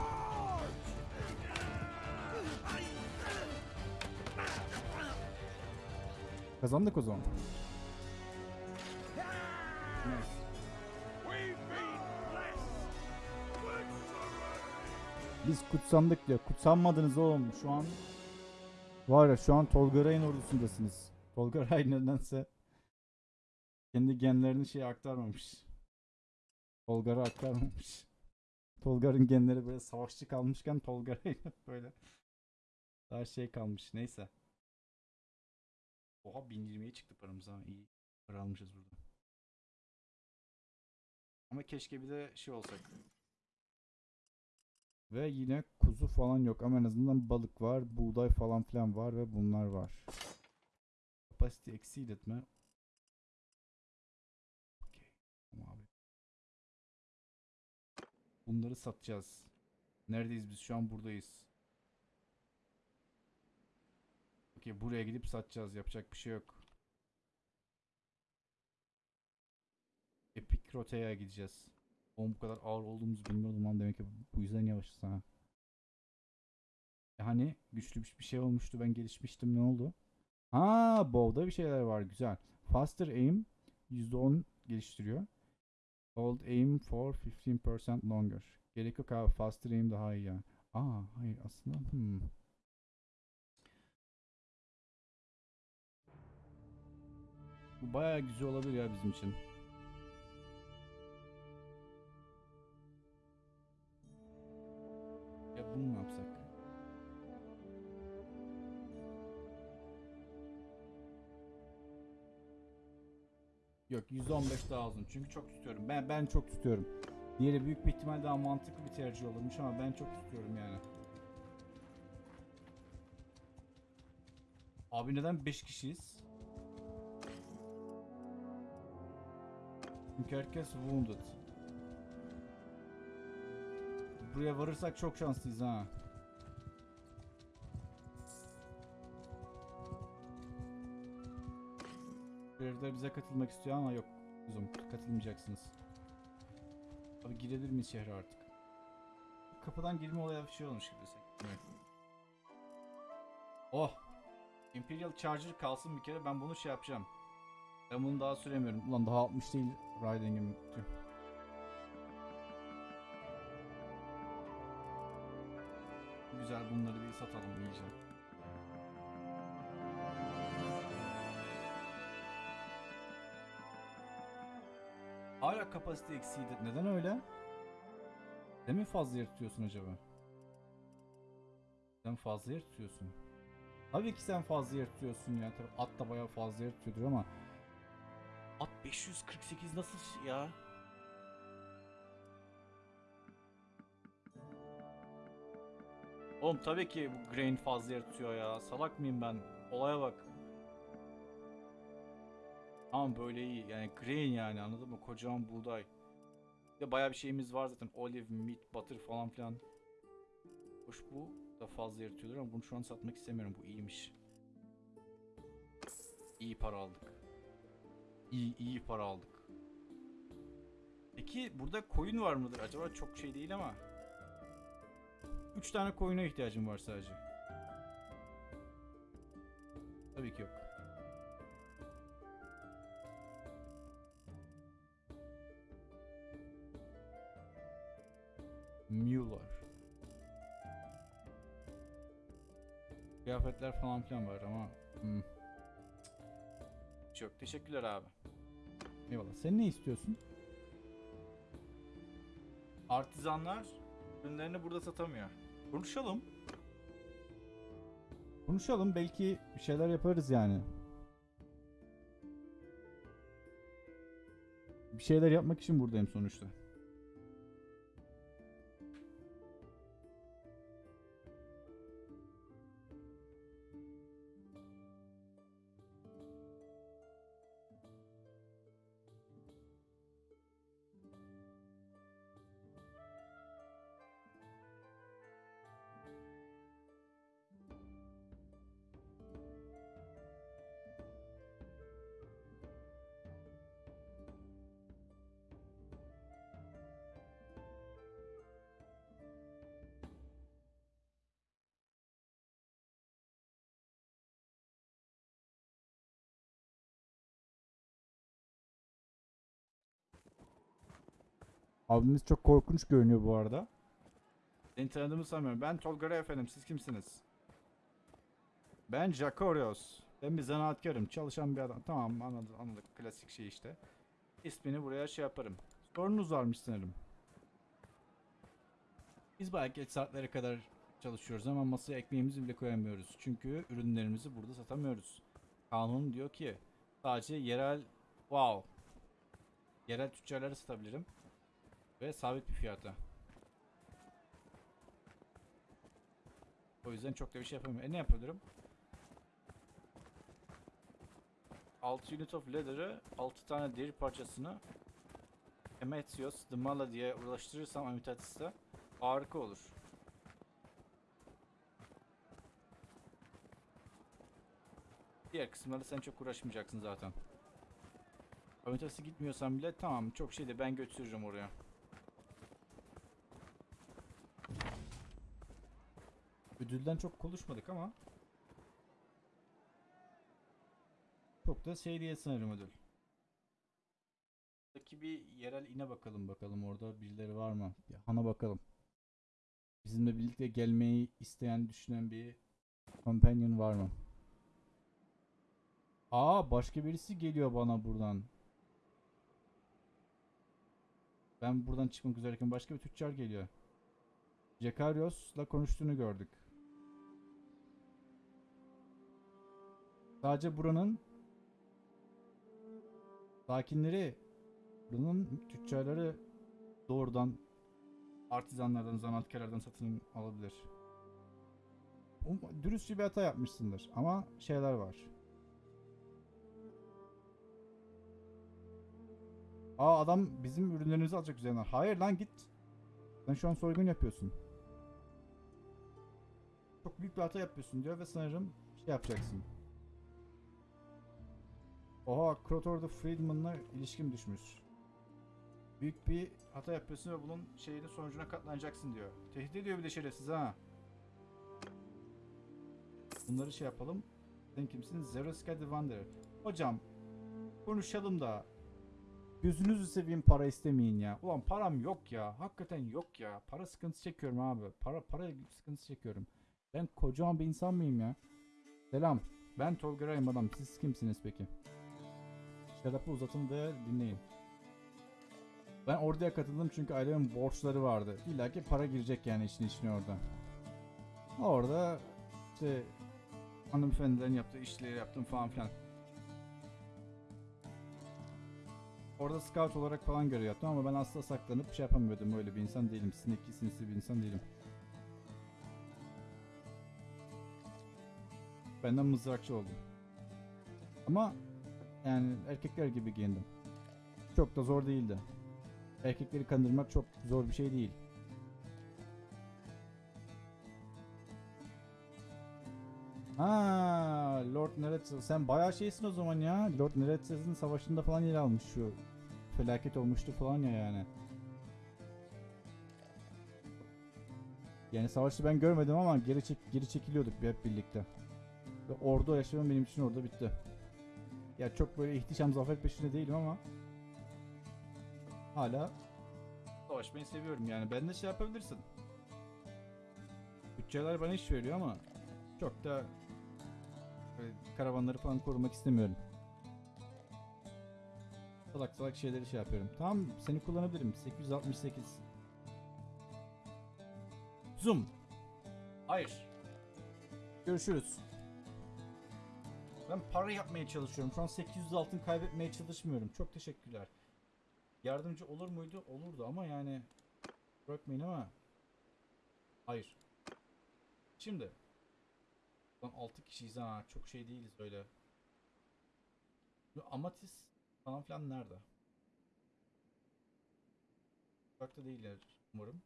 Kazandık o zaman. Biz kutsandık diyor. Kutsanmadınız oğlum. Şu an var ya şu an Tolga Ray'ın ordusundasınız. Tolga Ray nedense kendi genlerini şeye aktarmamış. Tolgar'a aktarmamış. Tolgar'ın genleri böyle savaşçı kalmışken Tolga Ray hep <laughs> böyle daha şey kalmış. Neyse. Oha 1020'ye çıktı paramız ha. İyi para almışız burada. Ama keşke bir de şey olsak. Ve yine kuzu falan yok ama en azından balık var, buğday falan filan var ve bunlar var. Capacity exceeded mi? Okey. Tamam abi. Bunları satacağız. Neredeyiz biz? Şu an buradayız. Okey buraya gidip satacağız. Yapacak bir şey yok. Epic Rotea'ya gideceğiz. Oğlum bu kadar ağır olduğumuzu bilmiyordum lan demek ki bu yüzden yavaşız ha. E hani güçlü bir şey olmuştu ben gelişmiştim ne oldu? Ha bow'da bir şeyler var güzel. Faster aim %10 geliştiriyor. Hold aim for 15% longer. Gerek yok abi faster aim daha iyi ya. Aa hayır aslında hmm. Bu bayağı güzel olabilir ya bizim için. Ya bunu mu yapsak? Yok 115 daha uzun çünkü çok tutuyorum. Ben ben çok tutuyorum. Diğeri büyük bir ihtimal daha mantıklı bir tercih olurmuş ama ben çok tutuyorum yani. Abi neden 5 kişiyiz? Çünkü herkes wounded. Buraya varırsak çok şanslıyız ha. Görevler bize katılmak istiyor ama yok. Kuzum katılmayacaksınız. Abi girebilir miyiz şehre artık? Kapıdan girme olayı bir şey olmuş gibi sanki. Evet. Oh! Imperial Charger kalsın bir kere ben bunu şey yapacağım. Ben bunu daha süremiyorum. Ulan daha 60 değil Riding'im. Tüh. Güzel bunları bir satalım iyice. Hala kapasite eksiğiydi. Neden öyle? Sen mi fazla yer tutuyorsun acaba? Sen fazla yer tutuyorsun. Tabii ki sen fazla yer tutuyorsun ya. Tabii at da bayağı fazla yer tutuyordur ama At 548 nasıl ya? Oğlum tabii ki bu grain fazla yer tutuyor ya. Salak mıyım ben? Olaya bak. Ama böyle iyi. Yani grain yani anladın mı? Kocaman buğday. Bir de bayağı bir şeyimiz var zaten. Olive, meat, butter falan filan. Hoş bu da fazla yer tutuyordur ama bunu şu an satmak istemiyorum. Bu iyiymiş. İyi para aldık. İyi iyi para aldık. Peki burada koyun var mıdır? Acaba çok şey değil ama. 3 tane koyuna ihtiyacım var sadece. Tabii ki yok. Mueller. Kıyafetler falan filan var ama hmm. Çok teşekkürler abi. Eyvallah. Sen ne istiyorsun? Artizanlar ürünlerini burada satamıyor. Konuşalım. Konuşalım. Belki bir şeyler yaparız yani. Bir şeyler yapmak için buradayım sonuçta. Abimiz çok korkunç görünüyor bu arada. Seni tanıdığımı sanmıyorum. Ben Tolga efendim. Siz kimsiniz? Ben Jakorios. Ben bir zanaatkarım. Çalışan bir adam. Tamam anladık, anladık. Klasik şey işte. İsmini buraya şey yaparım. Sorunuz varmış sanırım. Biz bayağı geç saatlere kadar çalışıyoruz ama masaya ekmeğimizi bile koyamıyoruz. Çünkü ürünlerimizi burada satamıyoruz. Kanun diyor ki sadece yerel wow yerel tüccarlara satabilirim ve sabit bir fiyata. O yüzden çok da bir şey yapamıyorum. E ne yapabilirim? 6 unit of leather'ı 6 tane deri parçasını Emetios, Dımala diye ulaştırırsam Amitatis'te harika olur. Diğer kısımlarda sen çok uğraşmayacaksın zaten. Amitatis'e gitmiyorsan bile tamam çok şey de ben götürürüm oraya. Ödülden çok konuşmadık ama çok da şey diye sanırım ödül. Buradaki bir yerel ine bakalım bakalım orada birileri var mı? Bir hana bakalım. Bizimle birlikte gelmeyi isteyen düşünen bir companion var mı? Aa başka birisi geliyor bana buradan. Ben buradan çıkmak üzereyken başka bir tüccar geliyor. Jekarios'la konuştuğunu gördük. Sadece buranın sakinleri, buranın tüccarları doğrudan artizanlardan, zanaatkarlardan satın alabilir. Dürüstçe bir hata yapmışsındır ama şeyler var. Aa adam bizim ürünlerimizi alacak üzerinden. Hayır lan git. Sen şu an soygun yapıyorsun. Çok büyük bir hata yapıyorsun diyor ve sanırım şey yapacaksın. Oha Krotor the Friedman'la ilişkim düşmüş. Büyük bir hata yapıyorsun ve bunun şeyini sonucuna katlanacaksın diyor. Tehdit ediyor bir de şerefsiz ha. Bunları şey yapalım. Sen kimsin? Zeroska the Wanderer. Hocam konuşalım da Gözünüzü seveyim para istemeyin ya. Ulan param yok ya. Hakikaten yok ya. Para sıkıntısı çekiyorum abi. Para para sıkıntısı çekiyorum. Ben kocaman bir insan mıyım ya? Selam. Ben Tolga Rayım adam. Siz kimsiniz peki? Şarapı uzatın ve dinleyin. Ben orduya katıldım çünkü ailemin borçları vardı. İlla ki para girecek yani işin içine orada. Orada işte hanımefendilerin yaptığı işleri yaptım falan filan. Orada scout olarak falan görev yaptım ama ben asla saklanıp şey yapamıyordum. Öyle bir insan değilim. Sinekli sinsi bir insan değilim. Benden mızrakçı oldum. Ama yani erkekler gibi giyindim. Çok da zor değildi. Erkekleri kandırmak çok zor bir şey değil. Ha, Lord Neretzes. Sen bayağı şeysin o zaman ya. Lord Neretzes'in savaşında falan yer almış şu. Felaket olmuştu falan ya yani. Yani savaşı ben görmedim ama geri çek geri çekiliyorduk hep birlikte. Ve ordu yaşamam benim için orada bitti. Ya çok böyle ihtişam zafer peşinde değilim ama hala savaşmayı seviyorum yani. Ben de şey yapabilirsin. Bütçeler bana iş veriyor ama çok da karavanları falan korumak istemiyorum. Salak salak şeyleri şey yapıyorum. Tamam seni kullanabilirim. 868. Zoom. Hayır. Görüşürüz. Ben para yapmaya çalışıyorum. Şu an 800 altın kaybetmeye çalışmıyorum. Çok teşekkürler. Yardımcı olur muydu? Olurdu ama yani bırakmayın ama hayır. Şimdi Lan 6 kişiyiz ha. Çok şey değiliz öyle. Amatis falan filan nerede? Uzakta değiller umarım.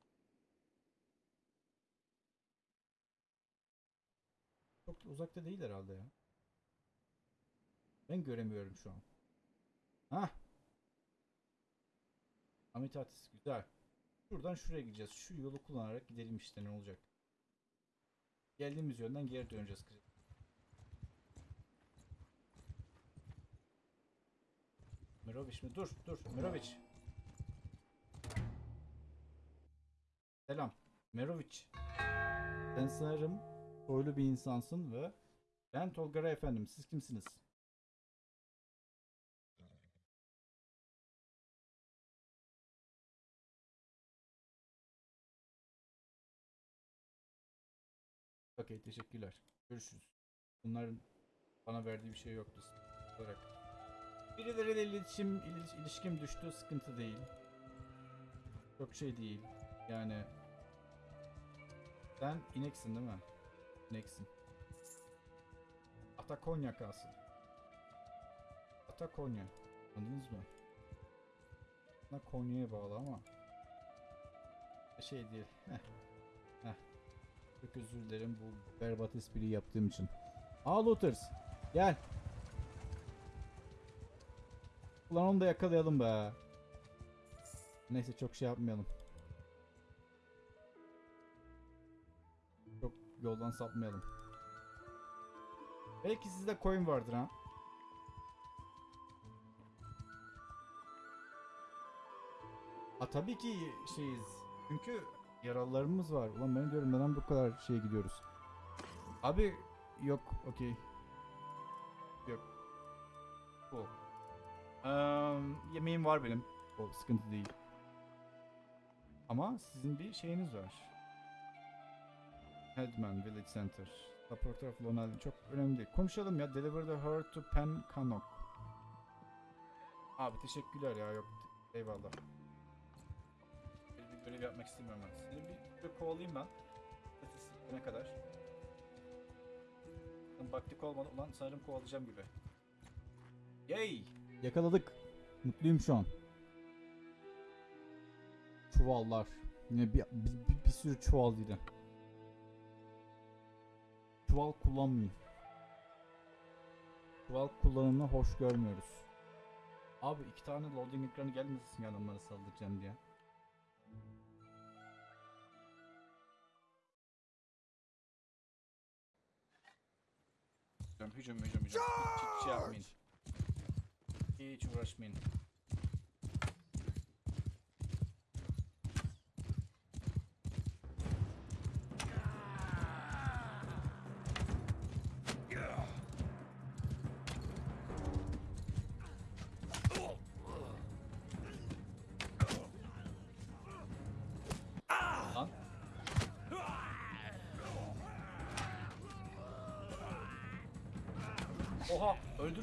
Çok da uzakta değil herhalde ya. Ben göremiyorum şu an. Hah. Amitatis güzel. Şuradan şuraya gideceğiz. Şu yolu kullanarak gidelim işte ne olacak. Geldiğimiz yönden geri döneceğiz. Mirovic mi? Dur dur Mirovic. Merovic. Sen sanırım soylu bir insansın ve ben Tolgara efendim. Siz kimsiniz? Okey teşekkürler. Görüşürüz. Bunların bana verdiği bir şey yoktu olarak. Birileriyle iletişim, iliş- ilişkim düştü sıkıntı değil. Çok şey değil. Yani sen ineksin değil mi? İneksin. Atakonya kalsın. Atakonya. Anladınız mı? Buna Konya'ya bağlı ama şey değil. Heh. Çok özür dilerim bu berbat espriyi yaptığım için. Aa Looters. Gel. Ulan onu da yakalayalım be. Neyse çok şey yapmayalım. Çok yoldan sapmayalım. Belki sizde coin vardır ha. Ha tabii ki şeyiz. Çünkü yaralılarımız var. Ulan ben diyorum neden bu kadar şeye gidiyoruz. Abi yok okey. Yok. Bu. Eee, yemeğim var benim. O sıkıntı değil. Ama sizin bir şeyiniz var. Headman Village Center. Of Lonel çok önemli değil. Konuşalım ya. Deliver the her to Pen Kanok. Abi teşekkürler ya yok. Eyvallah. Görev yapmak istemiyorum ben. Seni bir, bir kovalayayım ben. Ne kadar? Baktık olmadı. Ulan sanırım kovalayacağım gibi. Yay! Yakaladık. Mutluyum şu an. Çuvallar. Yine bir, bir, bir, bir sürü çuval yine. Çuval kullanmayın. Çuval kullanımını hoş görmüyoruz. Abi iki tane loading ekranı gelmesin ya onları saldıracağım diye. Hücum hücum hücum hiç şey yapmayın. Hiç uğraşmayın.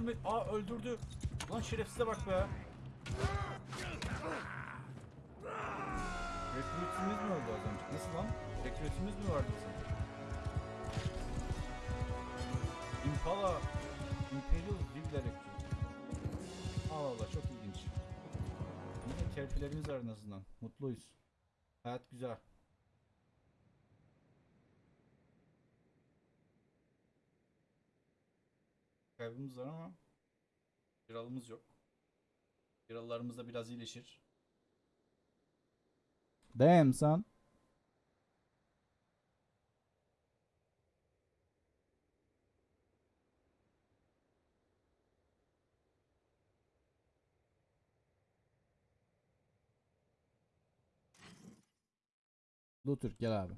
Öldürme. Aa öldürdü. Lan şerefsize bak be. Rekrütümüz mü öldü az önce? Nasıl lan? Rekrütümüz mü vardı bizim? Impala Imperial Vigla Rekrüt. Allah Allah çok ilginç. Yine terfilerimiz var en azından. Mutluyuz. Hayat güzel. Kaybımız var ama Yaralımız yok. Yaralılarımız da biraz iyileşir. Damn son. Luther gel abi.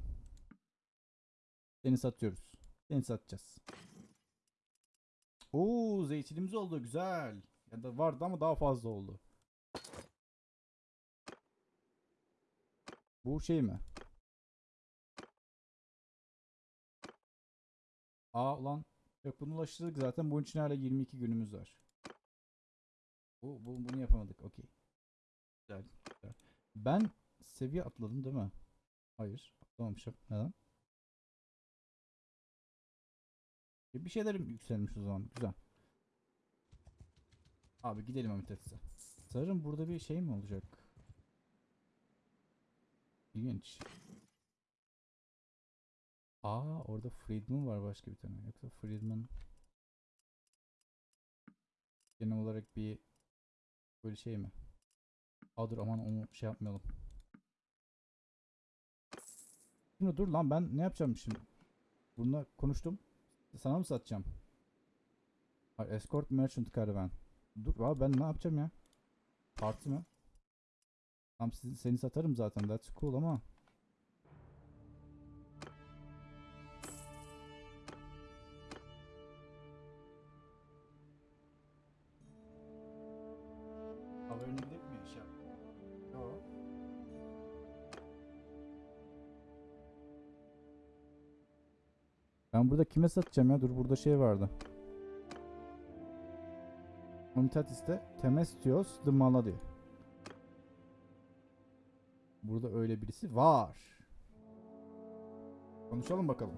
Seni satıyoruz. Seni satacağız. Oo zeytinimiz oldu güzel. Ya da vardı ama daha fazla oldu. Bu şey mi? Aa ulan. Yok bunu ulaştırdık zaten. Bunun için hala 22 günümüz var. Bu, bu bunu yapamadık. Okey. Güzel, güzel. Ben seviye atladım değil mi? Hayır. Atlamamışım. Neden? Bir şeylerim yükselmiş o zaman. Güzel. Abi gidelim Amitets'e. Sanırım burada bir şey mi olacak? İlginç. Aa orada Friedman var başka bir tane. Yoksa Friedman genel olarak bir böyle şey mi? Aa dur aman onu şey yapmayalım. Şimdi dur lan ben ne yapacağım şimdi? Bununla konuştum. Sana mı satacağım? Escort Merchant Caravan. Dur abi ben ne yapacağım ya? Parti mi? Tamam seni satarım zaten. That's cool ama. Ben burada kime satacağım ya? Dur burada şey vardı. Unitatis'te Temestios the Mala diyor. Burada öyle birisi var. Konuşalım bakalım.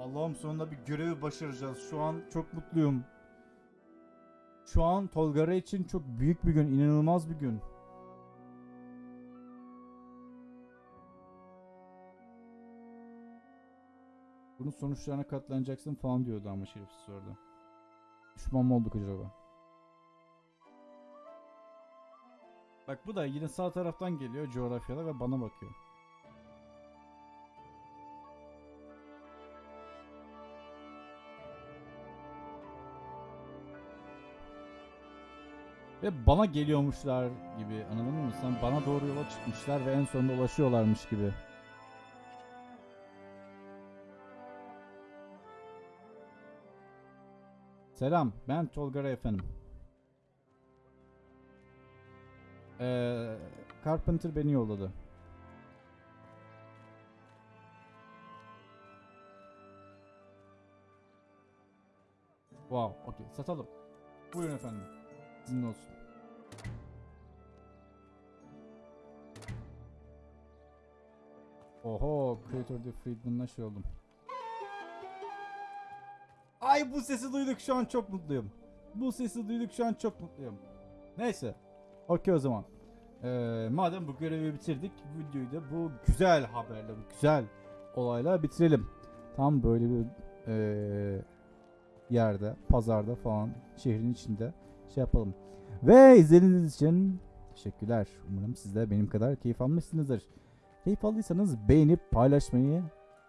Allah'ım sonunda bir görevi başaracağız. Şu an çok mutluyum. Şu an Tolgara için çok büyük bir gün, inanılmaz bir gün. Bunun sonuçlarına katlanacaksın falan diyordu ama şerefsiz orada. Düşman mı olduk acaba? Bak bu da yine sağ taraftan geliyor coğrafyada ve bana bakıyor. Ve bana geliyormuşlar gibi anladın mı? Sen bana doğru yola çıkmışlar ve en sonunda ulaşıyorlarmış gibi. Selam, ben Tolgara efendim. Ee, Carpenter beni yolladı. Wow, okey. Satalım. Buyurun efendim. Sizin olsun. Oho, Creator the Friedman'la şey oldum. Ay bu sesi duyduk şu an çok mutluyum. Bu sesi duyduk şu an çok mutluyum. Neyse. Okey o zaman. Ee, madem bu görevi bitirdik, videoyu da bu güzel haberle, bu güzel olayla bitirelim. Tam böyle bir ee, yerde, pazarda falan, şehrin içinde şey yapalım. Ve izlediğiniz için teşekkürler. Umarım siz de benim kadar keyif almışsınızdır. Keyif aldıysanız beğenip paylaşmayı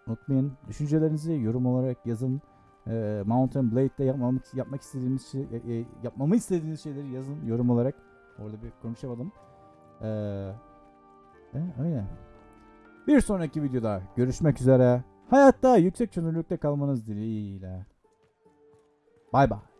unutmayın. Düşüncelerinizi yorum olarak yazın. Ee, Mountain Blade'de yapmamak, yapmak istediğiniz şey, e, e, yapmamı istediğiniz şeyleri yazın yorum olarak. Orada bir konuşamadım. Ee, e, öyle. Bir sonraki videoda görüşmek üzere. Hayatta yüksek çözünürlükte kalmanız dileğiyle. Bay bay.